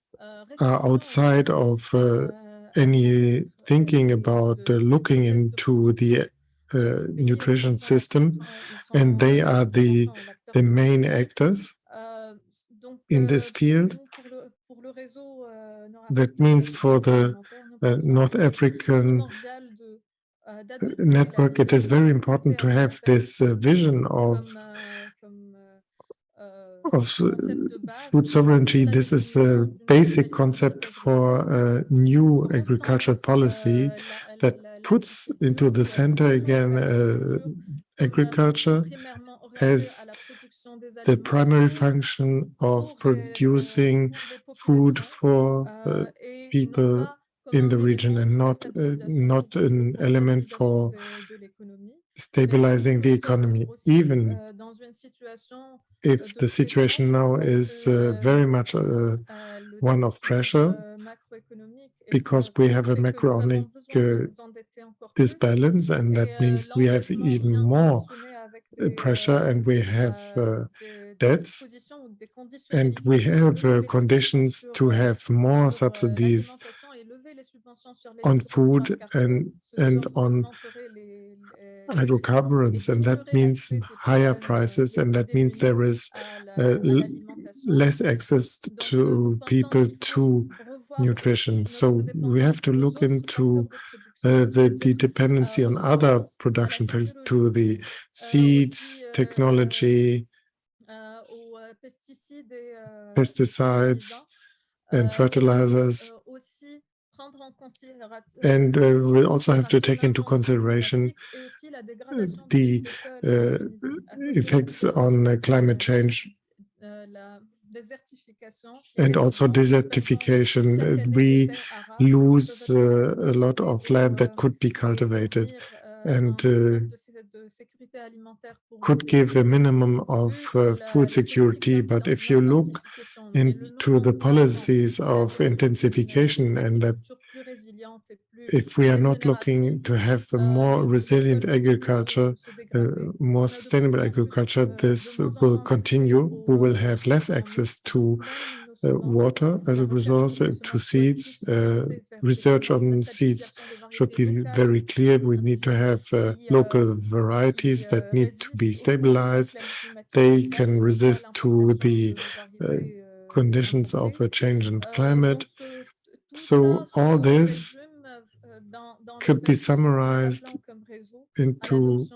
outside of any thinking about uh, looking into the nutrition system, and they are the the main actors in this field. That means for the uh, North African network, it is very important to have this uh, vision of of food sovereignty. This is a basic concept for a new agricultural policy that puts into the center again uh, agriculture as the primary function of producing food for uh, people in the region and not uh, not an element for stabilizing the economy, even if the situation now is uh, very much uh, one of pressure because we have a macroeconomic uh, disbalance, and that means we have even more uh, pressure and we have uh, debts and we have uh, conditions to have more subsidies on food and and on hydrocarbons and that means higher prices and that means there is uh, less access to people to nutrition. So we have to look into uh, the, the dependency on other production to the seeds technology pesticides and fertilizers and uh, we'll also have to take into consideration the uh, effects on uh, climate change and also desertification. We lose uh, a lot of land that could be cultivated and uh, could give a minimum of uh, food security. But if you look into the policies of intensification and that if we are not looking to have a more resilient agriculture, uh, more sustainable agriculture, this will continue. We will have less access to uh, water as a resource, uh, to seeds. Uh, research on seeds should be very clear. We need to have uh, local varieties that need to be stabilized. They can resist to the uh, conditions of a change in climate. So all this could be summarized into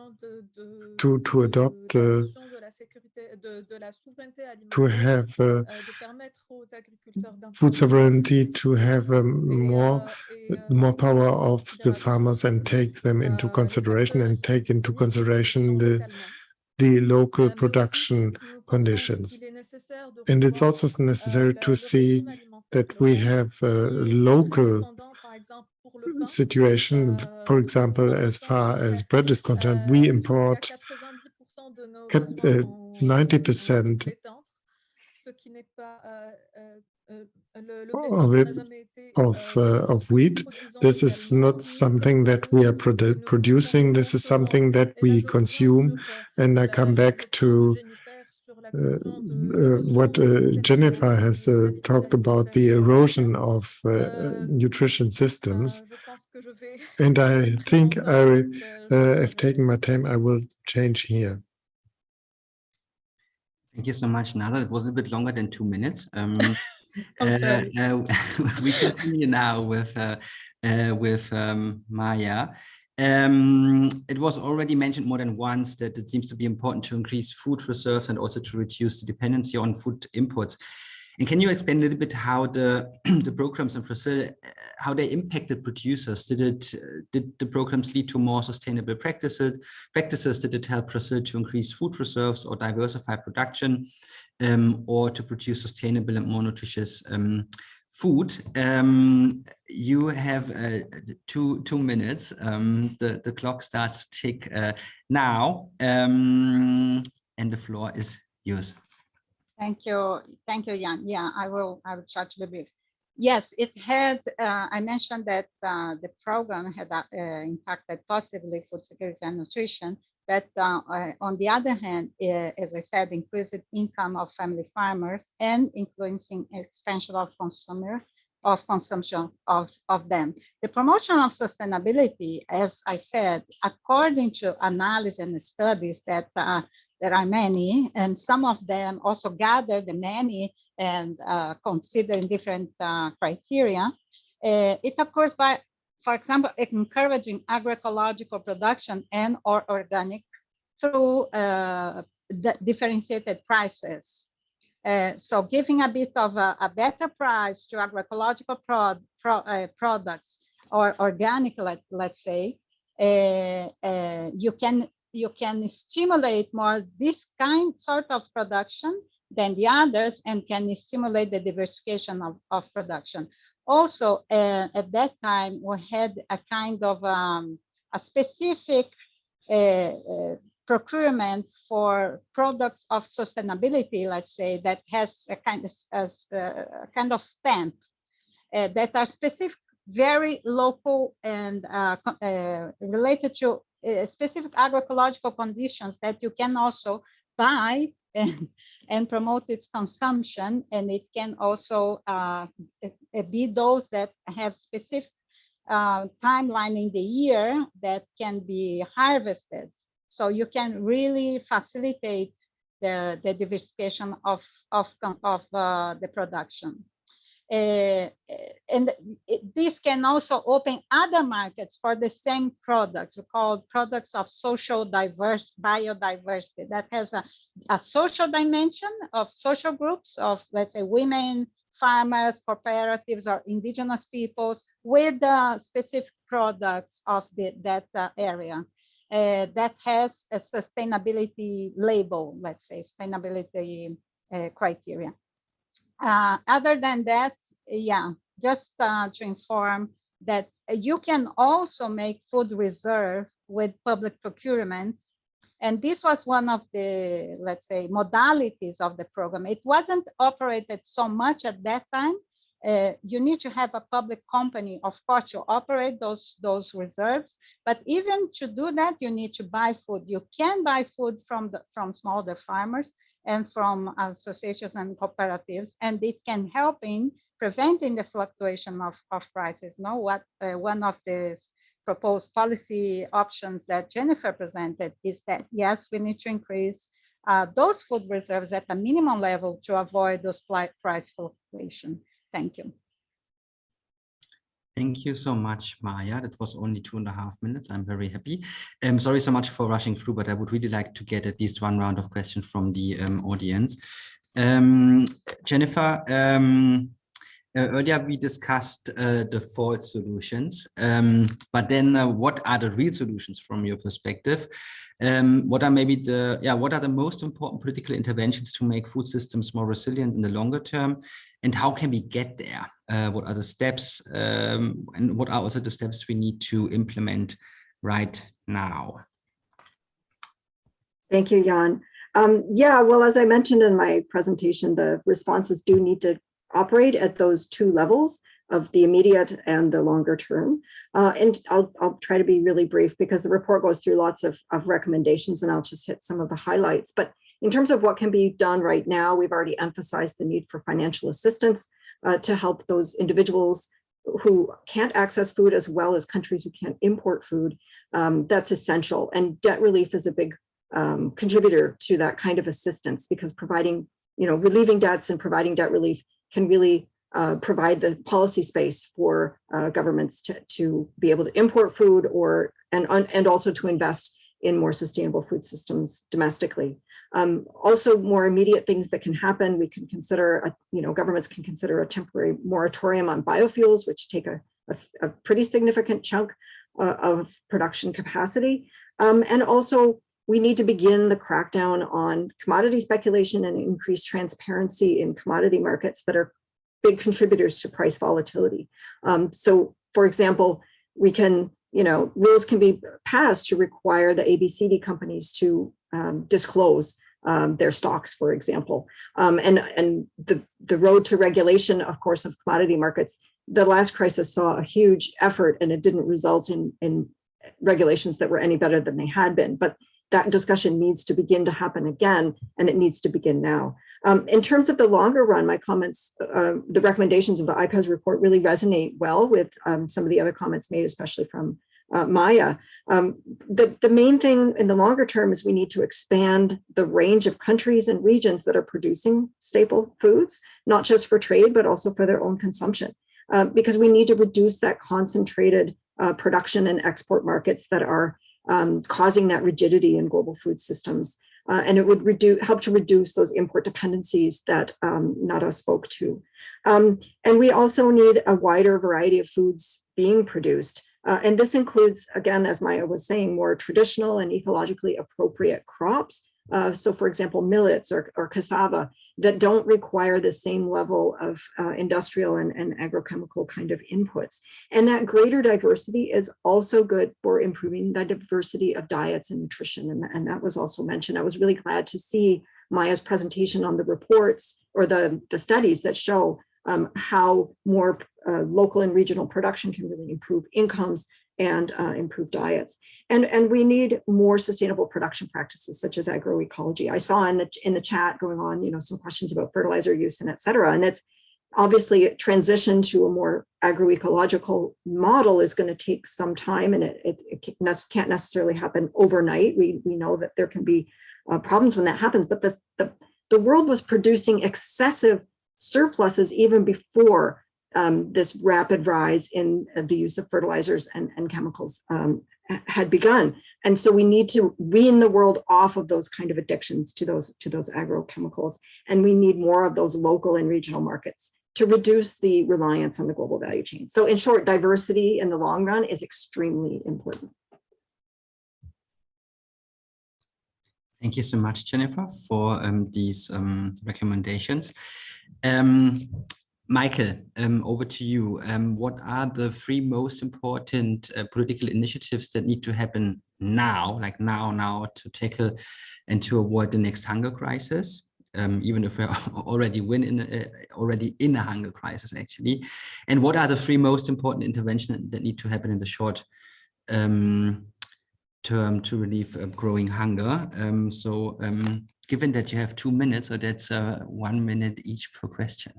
to to adopt uh, to have uh, food sovereignty to have um, more more power of the farmers and take them into consideration and take into consideration the the local production conditions. and it's also necessary to see that we have a local situation. For example, as far as bread is concerned, we import 90% of it of uh, of wheat. This is not something that we are produ producing. This is something that we consume. And I come back to uh, uh, what uh, Jennifer has talked about the erosion of nutrition systems. And I think I have taken my time. I will change here.
Thank you so much, Nada. It was a bit longer than two minutes. Um, uh, uh, we continue now with uh, with um, Maya. Um, it was already mentioned more than once that it seems to be important to increase food reserves and also to reduce the dependency on food imports. And can you explain a little bit how the the programs in Brazil, uh, how they impacted producers? Did it uh, did the programs lead to more sustainable practices? Practices did it help Brazil to increase food reserves or diversify production, um, or to produce sustainable and more nutritious um, food. Um, you have uh, two two minutes. Um, the the clock starts to tick uh, now, um, and the floor is yours.
Thank you, thank you, Jan. Yeah, I will. I will try to be brief. Yes, it had. Uh, I mentioned that uh, the program had uh, impacted positively food security and nutrition, that uh, on the other hand, uh, as I said, increased income of family farmers and influencing expansion of consumers of consumption of, of them. The promotion of sustainability, as I said, according to analysis and studies that uh, there are many, and some of them also gather the many and uh, considering different uh, criteria. it occurs by for example, encouraging agroecological production and or organic through uh, differentiated prices. Uh, so giving a bit of a, a better price to agroecological prod, pro, uh, products or organic, let, let's say, uh, uh, you can you can stimulate more this kind sort of production than the others and can stimulate the diversification of, of production. Also, uh, at that time, we had a kind of um, a specific uh, uh, procurement for products of sustainability, let's say, that has a kind of, as, a kind of stamp uh, that are specific very local and uh, uh, related to specific agroecological conditions that you can also buy and, and promote its consumption. And it can also uh, be those that have specific uh, timeline in the year that can be harvested. So you can really facilitate the, the diversification of, of, of uh, the production. Uh, and this can also open other markets for the same products we call products of social diverse biodiversity. That has a, a social dimension of social groups of let's say women farmers cooperatives or indigenous peoples with the specific products of the, that uh, area. Uh, that has a sustainability label let's say sustainability uh, criteria uh, other than that, yeah, just uh, to inform that you can also make food reserve with public procurement. And this was one of the, let's say, modalities of the program. It wasn't operated so much at that time. Uh, you need to have a public company, of course, to operate those, those reserves. But even to do that, you need to buy food. You can buy food from, the, from smaller farmers and from associations and cooperatives, and it can help in preventing the fluctuation of, of prices. Now, what uh, one of the proposed policy options that Jennifer presented is that, yes, we need to increase uh, those food reserves at a minimum level to avoid those price fluctuation. Thank you.
Thank you so much, Maya. That was only two and a half minutes. I'm very happy. I'm um, sorry so much for rushing through, but I would really like to get at least one round of questions from the um, audience. Um, Jennifer, um, uh, earlier we discussed uh, the false solutions, um, but then uh, what are the real solutions from your perspective? Um, what are maybe the, yeah, what are the most important political interventions to make food systems more resilient in the longer term? And how can we get there? Uh, what are the steps um, and what are also the steps we need to implement right now?
Thank you, Jan. Um, yeah, well, as I mentioned in my presentation, the responses do need to operate at those two levels of the immediate and the longer term. Uh, and I'll, I'll try to be really brief because the report goes through lots of, of recommendations and I'll just hit some of the highlights. But in terms of what can be done right now, we've already emphasized the need for financial assistance uh, to help those individuals who can't access food as well as countries who can't import food. Um, that's essential. And debt relief is a big um, contributor to that kind of assistance because providing, you know, relieving debts and providing debt relief can really uh, provide the policy space for uh, governments to, to be able to import food or and, and also to invest in more sustainable food systems domestically. Um, also more immediate things that can happen, we can consider, a, you know, governments can consider a temporary moratorium on biofuels, which take a, a, a pretty significant chunk uh, of production capacity. Um, and also we need to begin the crackdown on commodity speculation and increase transparency in commodity markets that are big contributors to price volatility. Um, so for example, we can, you know, rules can be passed to require the ABCD companies to um, disclose um, their stocks, for example. Um, and and the, the road to regulation, of course, of commodity markets, the last crisis saw a huge effort and it didn't result in, in regulations that were any better than they had been. But that discussion needs to begin to happen again, and it needs to begin now. Um, in terms of the longer run, my comments, uh, the recommendations of the IPES report really resonate well with um, some of the other comments made, especially from uh, Maya. Um, the, the main thing in the longer term is we need to expand the range of countries and regions that are producing staple foods, not just for trade, but also for their own consumption, uh, because we need to reduce that concentrated uh, production and export markets that are um, causing that rigidity in global food systems. Uh, and it would reduce, help to reduce those import dependencies that um, Nada spoke to. Um, and we also need a wider variety of foods being produced. Uh, and this includes, again, as Maya was saying, more traditional and ecologically appropriate crops. Uh, so for example, millets or, or cassava that don't require the same level of uh, industrial and, and agrochemical kind of inputs. And that greater diversity is also good for improving the diversity of diets and nutrition. And, and that was also mentioned. I was really glad to see Maya's presentation on the reports or the, the studies that show um, how more uh, local and regional production can really improve incomes and uh, improve diets. And, and we need more sustainable production practices such as agroecology. I saw in the, in the chat going on, you know, some questions about fertilizer use and et cetera. And it's obviously a transition to a more agroecological model is going to take some time and it, it, it, can't necessarily happen overnight. We, we know that there can be uh, problems when that happens, but this, the, the world was producing excessive surpluses even before um, this rapid rise in uh, the use of fertilizers and, and chemicals um, had begun. And so we need to wean the world off of those kind of addictions to those to those agrochemicals. And we need more of those local and regional markets to reduce the reliance on the global value chain. So in short, diversity in the long run is extremely important.
Thank you so much, Jennifer, for um, these um, recommendations. Um, Michael, um, over to you. Um, what are the three most important uh, political initiatives that need to happen now, like now, now, to tackle and to avoid the next hunger crisis? Um, even if we're already win in uh, already in a hunger crisis, actually. And what are the three most important interventions that need to happen in the short um, term to relieve uh, growing hunger? Um, so, um, given that you have two minutes, so that's uh, one minute each per question.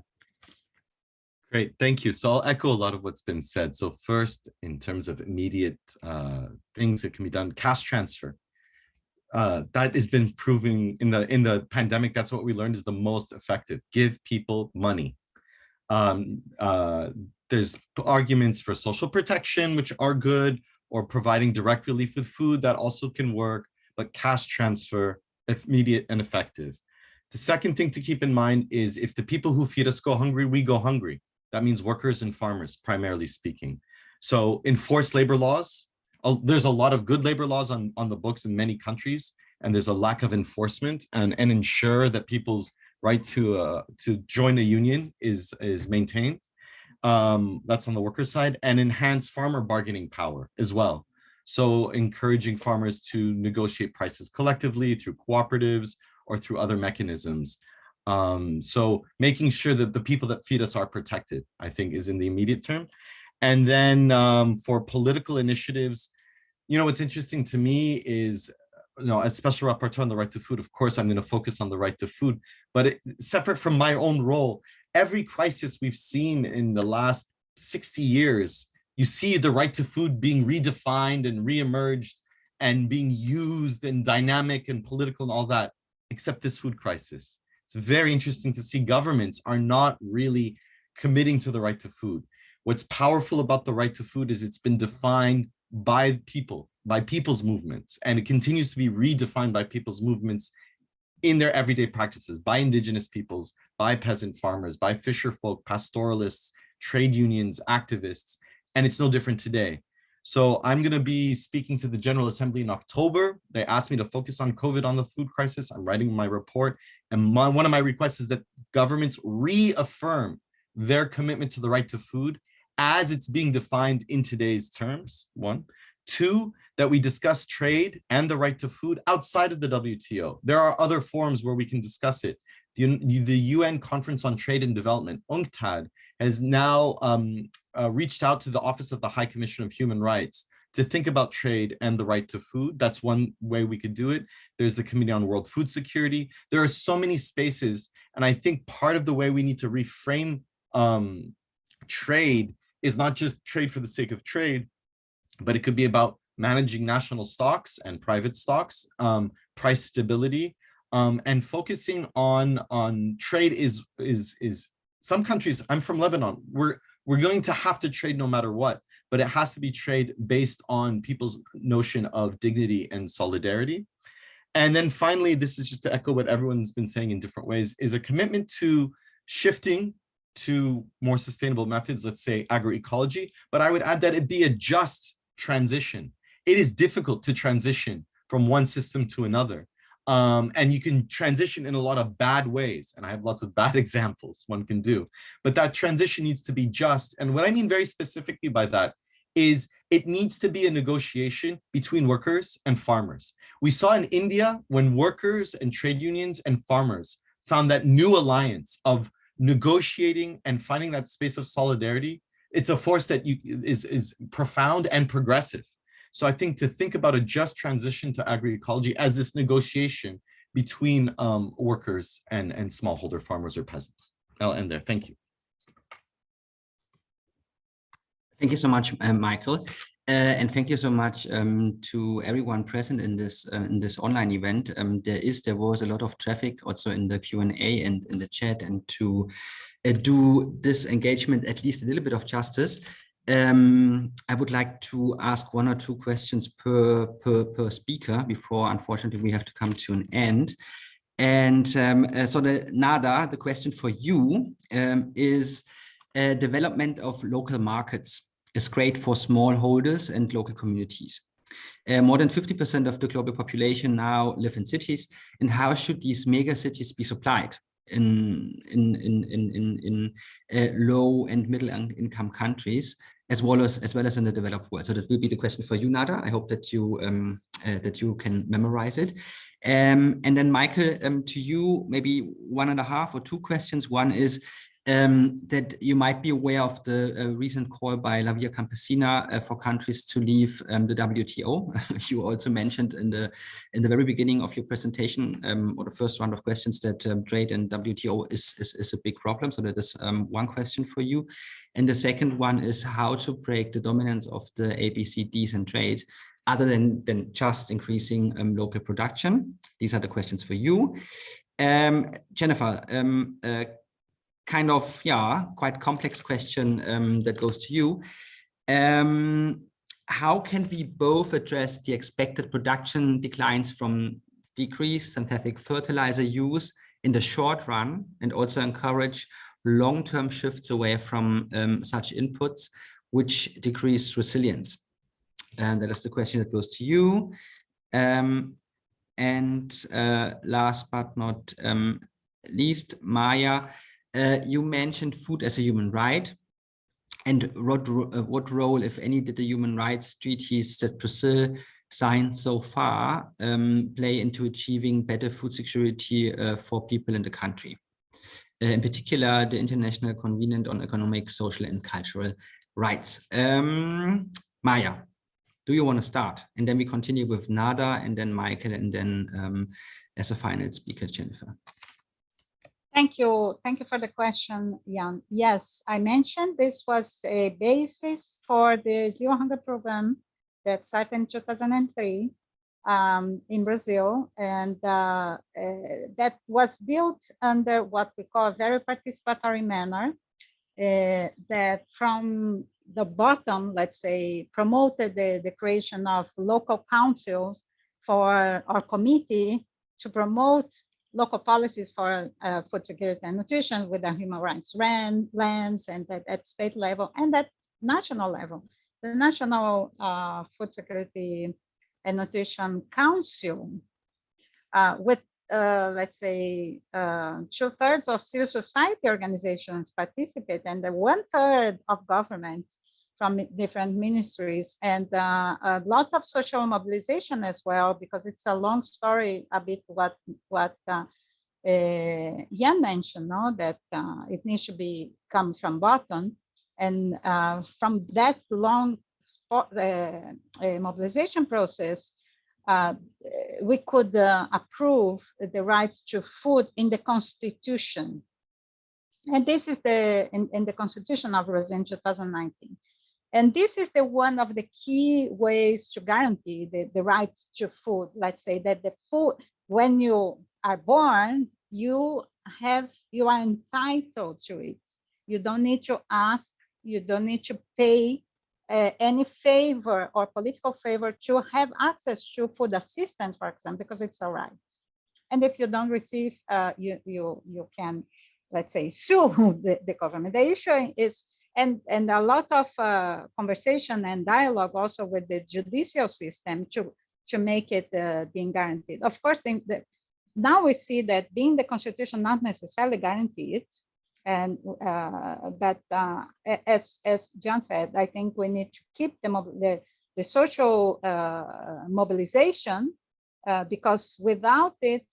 Great, thank you. So I'll echo a lot of what's been said. So first, in terms of immediate uh, things that can be done, cash transfer. Uh, that has been proving in the in the pandemic. That's what we learned is the most effective. Give people money. Um, uh, there's arguments for social protection, which are good, or providing direct relief with food that also can work. But cash transfer, immediate and effective. The second thing to keep in mind is if the people who feed us go hungry, we go hungry. That means workers and farmers, primarily speaking. So enforce labor laws. There's a lot of good labor laws on, on the books in many countries, and there's a lack of enforcement and, and ensure that people's right to uh, to join a union is, is maintained. Um, that's on the worker side and enhance farmer bargaining power as well. So encouraging farmers to negotiate prices collectively through cooperatives or through other mechanisms. Um, so making sure that the people that feed us are protected, I think is in the immediate term. And then um, for political initiatives, you know, what's interesting to me is, you know, as special rapporteur on the right to food, of course, I'm going to focus on the right to food, but it, separate from my own role, every crisis we've seen in the last 60 years, you see the right to food being redefined and reemerged and being used and dynamic and political and all that, except this food crisis it's very interesting to see governments are not really committing to the right to food. What's powerful about the right to food is it's been defined by people, by people's movements, and it continues to be redefined by people's movements in their everyday practices, by indigenous peoples, by peasant farmers, by fisher folk, pastoralists, trade unions, activists, and it's no different today. So I'm going to be speaking to the General Assembly in October. They asked me to focus on COVID on the food crisis. I'm writing my report. And my, one of my requests is that governments reaffirm their commitment to the right to food as it's being defined in today's terms, one. Two, that we discuss trade and the right to food outside of the WTO. There are other forums where we can discuss it. The, the UN Conference on Trade and Development, UNCTAD, has now um, uh, reached out to the Office of the High Commission of Human Rights to think about trade and the right to food. That's one way we could do it. There's the Committee on World Food Security. There are so many spaces. And I think part of the way we need to reframe um, trade is not just trade for the sake of trade, but it could be about managing national stocks and private stocks, um, price stability, um, and focusing on on trade is is is some countries. I'm from Lebanon. We're we're going to have to trade no matter what, but it has to be trade based on people's notion of dignity and solidarity. And then finally, this is just to echo what everyone's been saying in different ways, is a commitment to shifting to more sustainable methods, let's say agroecology, but I would add that it be a just transition. It is difficult to transition from one system to another. Um, and you can transition in a lot of bad ways. And I have lots of bad examples one can do, but that transition needs to be just. And what I mean very specifically by that is it needs to be a negotiation between workers and farmers. We saw in India when workers and trade unions and farmers found that new alliance of negotiating and finding that space of solidarity, it's a force that you is, is profound and progressive. So I think to think about a just transition to agroecology as this negotiation between um, workers and, and smallholder farmers or peasants. I'll end there. Thank you.
Thank you so much, uh, Michael. Uh, and thank you so much um, to everyone present in this uh, in this online event. Um, there is there was a lot of traffic also in the Q and A and in the chat, and to uh, do this engagement at least a little bit of justice, um, I would like to ask one or two questions per per per speaker before, unfortunately, we have to come to an end. And um, uh, so the Nada, the question for you um, is uh, development of local markets is great for smallholders and local communities. Uh, more than 50% of the global population now live in cities. And how should these mega cities be supplied in, in, in, in, in, in uh, low and middle income countries, as well as, as well as in the developed world? So that will be the question for you, Nada. I hope that you, um, uh, that you can memorize it. Um, and then Michael, um, to you, maybe one and a half or two questions. One is, um, that you might be aware of the uh, recent call by La Via Campesina uh, for countries to leave um, the WTO. you also mentioned in the in the very beginning of your presentation um, or the first round of questions that um, trade and WTO is, is, is a big problem. So that is um, one question for you. And the second one is how to break the dominance of the ABCDs and trade other than, than just increasing um, local production. These are the questions for you. Jennifer, uh, kind of, yeah, quite complex question um, that goes to you. Um, how can we both address the expected production declines from decreased synthetic fertilizer use in the short run and also encourage long-term shifts away from um, such inputs which decrease resilience? And that is the question that goes to you. Um, and uh, last but not um, least, Maya, uh, you mentioned food as a human right. And what, uh, what role, if any, did the human rights treaties that Brazil signed so far um, play into achieving better food security uh, for people in the country? Uh, in particular, the International Covenant on Economic, Social and Cultural Rights. Um, Maya, do you want to start? And then we continue with Nada and then Michael and then um, as a final speaker, Jennifer.
Thank you. Thank you for the question, Jan. Yes, I mentioned this was a basis for the Zero Hunger program that started in 2003 um, in Brazil. And uh, uh, that was built under what we call a very participatory manner uh, that from the bottom, let's say, promoted the, the creation of local councils for our committee to promote local policies for uh, food security and nutrition with the human rights land, lands and at, at state level and at national level. The National uh, Food Security and Nutrition Council uh, with uh, let's say uh, two thirds of civil society organizations participate and the one third of government from different ministries and uh, a lot of social mobilization as well, because it's a long story, a bit what what uh, uh, Jan mentioned, no? that uh, it needs to be come from bottom. And uh, from that long spot, uh, uh, mobilization process, uh, we could approve the right to food in the constitution. And this is the in, in the constitution of Brazil in 2019. And this is the one of the key ways to guarantee the, the right to food. Let's say that the food, when you are born, you have, you are entitled to it. You don't need to ask, you don't need to pay uh, any favor or political favor to have access to food assistance, for example, because it's a right. And if you don't receive, uh, you, you, you can, let's say, sue the, the government. The issue is and and a lot of uh, conversation and dialogue also with the judicial system to to make it uh, being guaranteed. Of course, the, now we see that being the constitution not necessarily guaranteed, and uh, but uh, as as Jan said, I think we need to keep the the, the social uh, mobilization uh, because without it,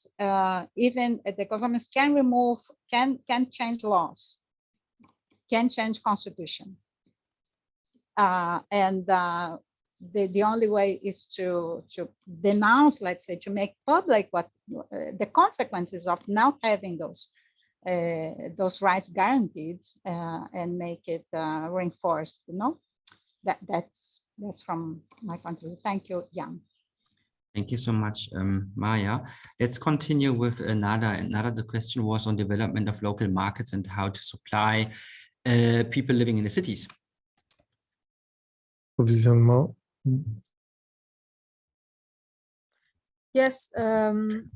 even the governments can remove can can change laws, can change constitution. Uh, and uh, the, the only way is to, to denounce, let's say, to make public what uh, the consequences of not having those uh, those rights guaranteed uh, and make it uh, reinforced. You know, that that's that's from my point of view. Thank you, Jan.
Thank you so much, um, Maya. Let's continue with Nada. Nada the question was on development of local markets and how to supply uh, people living in the cities.
Provisionnement.
Yes. um,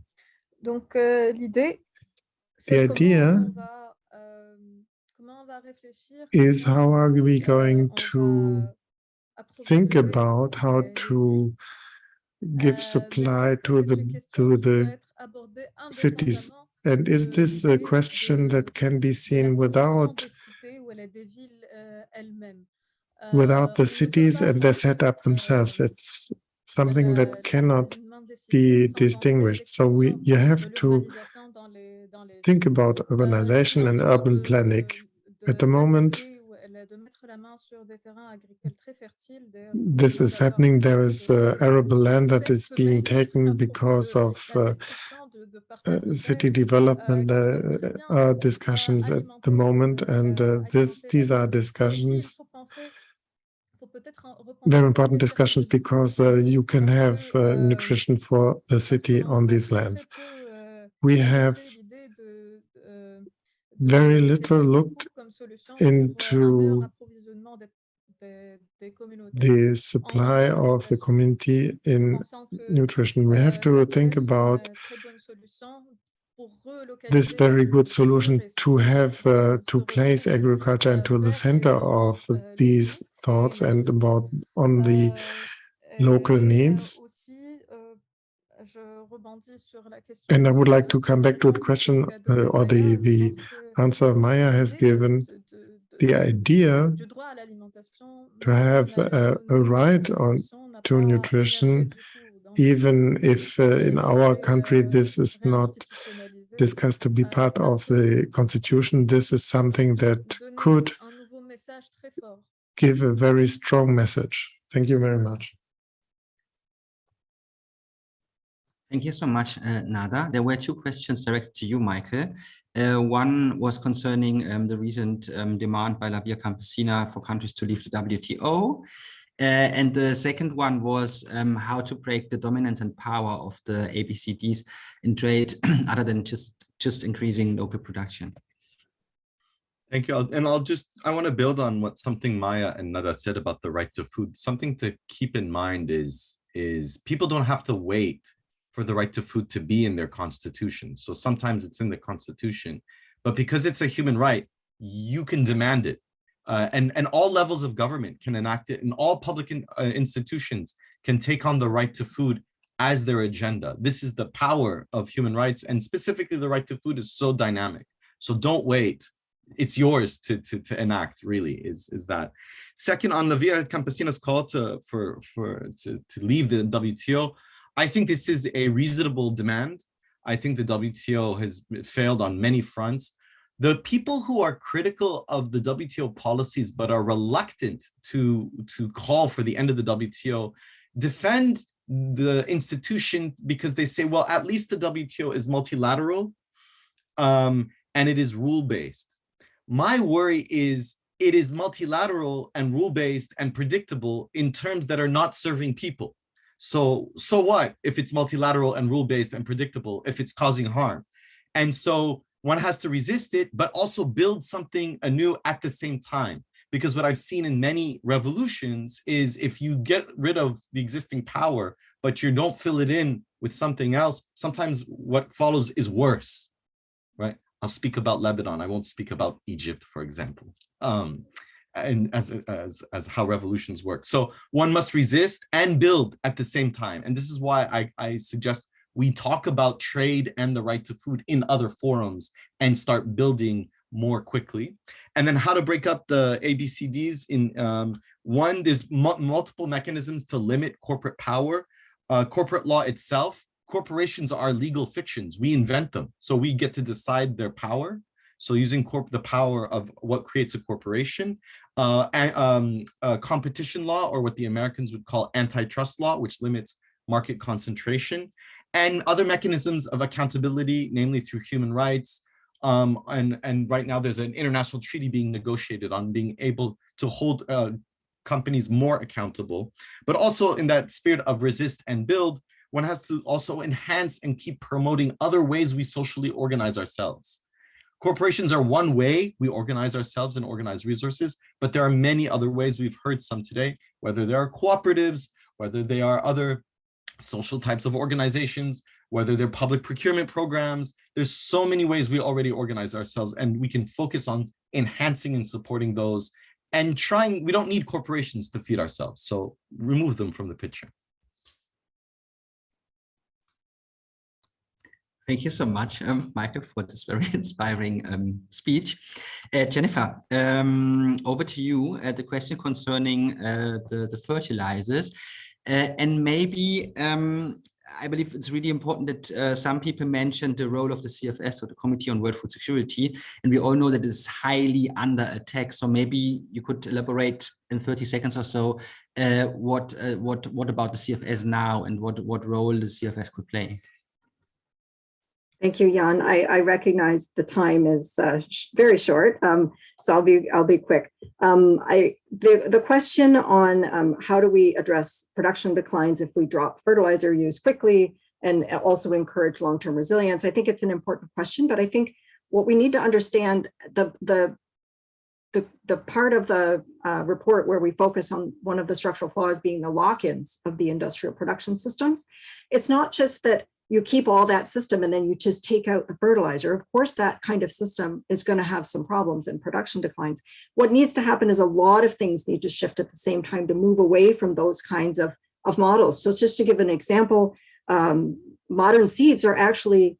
donc euh, l'idée,
The idea
on va, euh, on va
is how are we going to think about how to give
Euh,
supply to the to the
peut être abordée
cities. And is this a question that can be seen
construction
without without
Euh,
the
on ne peut
cities and their setup themselves?
euh,
It's something that cannot
l'approvisionnement des cités
be distinguished. So we you have to
l'urbanisation dans les- dans les
think about
Euh,
urbanization and urban planning. At the moment,
d'adapter ou elle est de mettre la main sur des terrains agricoles très fertiles. D'ailleurs,
this is happening. There is uh, arable land that is being taken because of uh,
destruction de- de
uh,
parcelles de
city development.
euh, qui
There
peuvent très bien,
are
euh,
discussions at the moment,
euh,
and uh, this these are
ville. Mais aussi, il
discussions,
faut penser- faut peut-être en- repenser
very important discussions, because uh, you can have uh,
euh,
nutrition for the city on these lands.
euh,
We have
l'idée de, euh, de
very little looked
coupes comme solution pour, euh, un meilleur
into the supply of the community in nutrition. We
euh,
have to think about
très bonne solution pour
this very good solution to have uh, to place agriculture into the center of
euh,
these thoughts and about on the
Euh,
local
euh,
needs.
aussi, je rebondis sur la question
And I would like to come back to the question uh, or the the answer Maya has given. The idea
du droit à l'alimentation,
to
même si on
have
a
a,
eu
a right on to nutrition, even if uh, in our country this is not discussed to be part of the constitution. This is something that could give a very strong message. Thank you very much.
Thank you so much, uh, Nada. There were two questions directed to you, Michael. Uh, one was concerning um, the recent um, demand by La Via Campesina for countries to leave the WTO. Uh, and the second one was um, how to break the dominance and power of the ABCDs in trade other than just, just increasing local production.
Thank you. And I'll just, I want to build on what something Maya and Nada said about the right to food. Something to keep in mind is, is people don't have to wait for the right to food to be in their constitution. So sometimes it's in the constitution, but because it's a human right, you can demand it. Uh, and, and all levels of government can enact it and all public in- uh, institutions can take on the right to food as their agenda. This is the power of human rights and specifically the right to food is so dynamic. So don't wait it's yours to to to enact really is is that second on the via campesina's call to for for to, to leave the wto i think this is a reasonable demand i think the wto has failed on many fronts the people who are critical of the wto policies but are reluctant to to call for the end of the wto defend the institution because they say well at least the wto is multilateral um and it is rule-based my worry is it is multilateral and rule-based and predictable in terms that are not serving people. So, so what if it's multilateral and rule-based and predictable if it's causing harm? And so one has to resist it, but also build something anew at the same time. Because what I've seen in many revolutions is if you get rid of the existing power, but you don't fill it in with something else, sometimes what follows is worse, right? I'll speak about Lebanon. I won't speak about Egypt, for example, um, and as, as, as how revolutions work. So one must resist and build at the same time. And this is why I, I suggest we talk about trade and the right to food in other forums and start building more quickly. And then how to break up the ABCDs in um, one, there's mu multiple mechanisms to limit corporate power. Uh, corporate law itself corporations are legal fictions. We invent them. So we get to decide their power. So using the power of what creates a corporation, uh, and, um, uh, competition law, or what the Americans would call antitrust law, which limits market concentration, and other mechanisms of accountability, namely through human rights. Um, and, and right now there's an international treaty being negotiated on being able to hold uh, companies more accountable, but also in that spirit of resist and build, one has to also enhance and keep promoting other ways we socially organize ourselves. Corporations are one way we organize ourselves and organize resources, but there are many other ways we've heard some today, whether there are cooperatives, whether they are other social types of organizations, whether they're public procurement programs. There's so many ways we already organize ourselves and we can focus on enhancing and supporting those and trying, we don't need corporations to feed ourselves. So remove them from the picture.
Thank you so much, um, Michael, for this very inspiring um, speech. Uh, Jennifer, um, over to you. Uh, the question concerning uh, the, the fertilizers. Uh, and maybe um, I believe it's really important that uh, some people mentioned the role of the CFS or the Committee on World Food Security, and we all know that it's highly under attack. So maybe you could elaborate in 30 seconds or so uh, what uh, what what about the CFS now and what what role the CFS could play.
Thank you, Jan. I, I recognize the time is uh, sh very short, um, so I'll be I'll be quick. Um, I the the question on um, how do we address production declines if we drop fertilizer use quickly and also encourage long-term resilience. I think it's an important question, but I think what we need to understand the the the, the part of the uh, report where we focus on one of the structural flaws being the lock-ins of the industrial production systems. It's not just that you keep all that system and then you just take out the fertilizer. Of course, that kind of system is going to have some problems and production declines. What needs to happen is a lot of things need to shift at the same time to move away from those kinds of, of models. So just to give an example, um, modern seeds are actually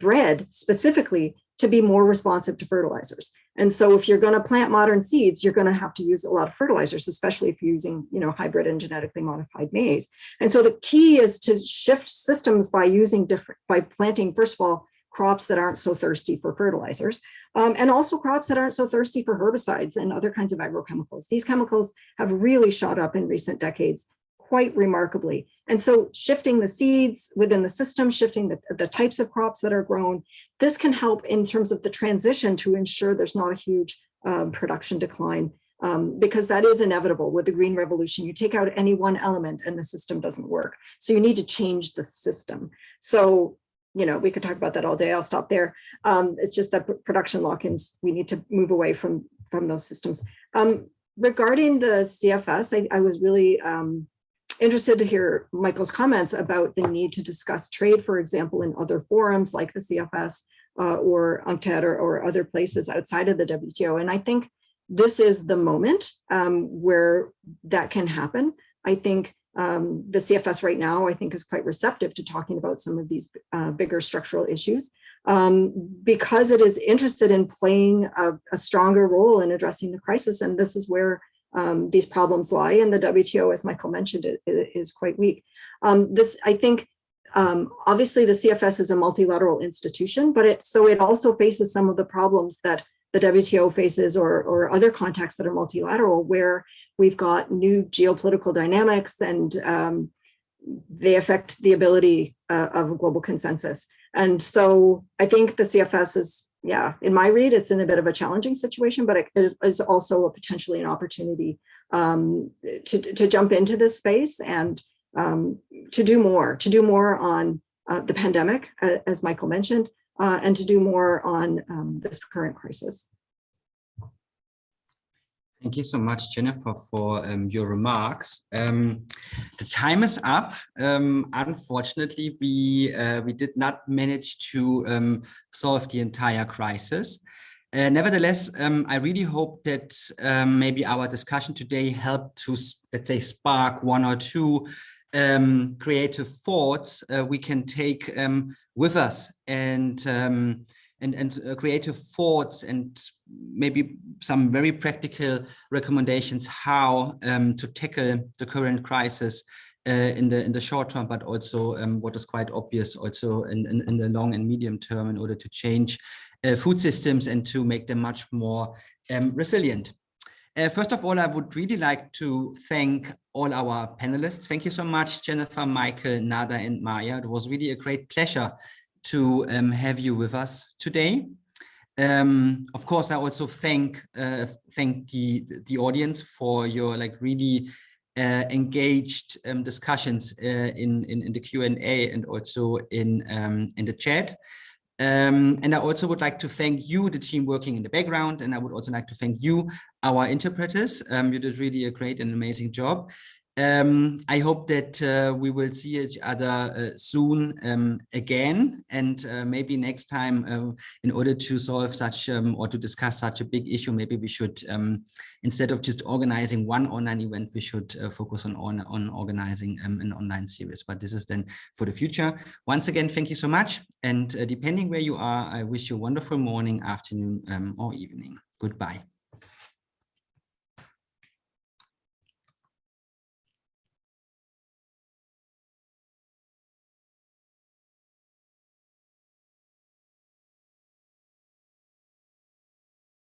bred specifically to be more responsive to fertilizers. And so if you're going to plant modern seeds, you're going to have to use a lot of fertilizers, especially if you're using, you know, hybrid and genetically modified maize. And so the key is to shift systems by using different, by planting, first of all, crops that aren't so thirsty for fertilizers, um, and also crops that aren't so thirsty for herbicides and other kinds of agrochemicals. These chemicals have really shot up in recent decades quite remarkably. And so shifting the seeds within the system, shifting the, the types of crops that are grown, this can help in terms of the transition to ensure there's not a huge um, production decline um, because that is inevitable with the green revolution. You take out any one element and the system doesn't work. So you need to change the system. So, you know, we could talk about that all day. I'll stop there. Um, it's just that production lock-ins, we need to move away from, from those systems. Um, regarding the CFS, I, I was really um, interested to hear Michael's comments about the need to discuss trade, for example, in other forums like the CFS uh, or UNCTAD or, or, other places outside of the WTO. And I think this is the moment um, where that can happen. I think um, the CFS right now, I think is quite receptive to talking about some of these uh, bigger structural issues um, because it is interested in playing a, a stronger role in addressing the crisis. And this is where um, these problems lie and the WTO, as Michael mentioned, it, it is quite weak. Um, this, I think, um, obviously the CFS is a multilateral institution, but it so it also faces some of the problems that the WTO faces or, or other contexts that are multilateral, where we've got new geopolitical dynamics and um, they affect the ability uh, of a global consensus. And so I think the CFS is yeah, in my read, it's in a bit of a challenging situation, but it is also a potentially an opportunity um, to, to jump into this space and um, to do more, to do more on uh, the pandemic, uh, as Michael mentioned, uh, and to do more on um, this current crisis.
Thank you so much, Jennifer, for um, your remarks. Um, the time is up. Um, unfortunately, we uh, we did not manage to um, solve the entire crisis. Uh, nevertheless, um, I really hope that um, maybe our discussion today helped to, let's say, spark one or two creative thoughts uh, we can take with us and and, and uh, creative thoughts and maybe some very practical recommendations how um, to tackle the current crisis uh, in the in the short term, but also um, what is quite obvious also in, in, in, the long and medium term in order to change uh, food systems and to make them much more um, resilient. Uh, first of all, I would really like to thank all our panelists. Thank you so much, Jennifer, Michael, Nada, and Maya. It was really a great pleasure to um, have you with us today. Um, of course, I also thank uh, thank the the audience for your like really uh, engaged um, discussions uh, in, in, in the Q and A and also in um, in the chat. Um, and I also would like to thank you, the team working in the background, and I would also like to thank you, our interpreters. Um, you did really a great and amazing job. Um, I hope that uh, we will see each other uh, soon um, again. And uh, maybe next time uh, in order to solve such um, or to discuss such a big issue maybe we should um, instead of just organizing one online event we should uh, focus on, on, on organizing um, an online series. But this is then for the future. Once again thank you so much. And uh, depending where you are I wish you a wonderful morning afternoon um, or evening. Goodbye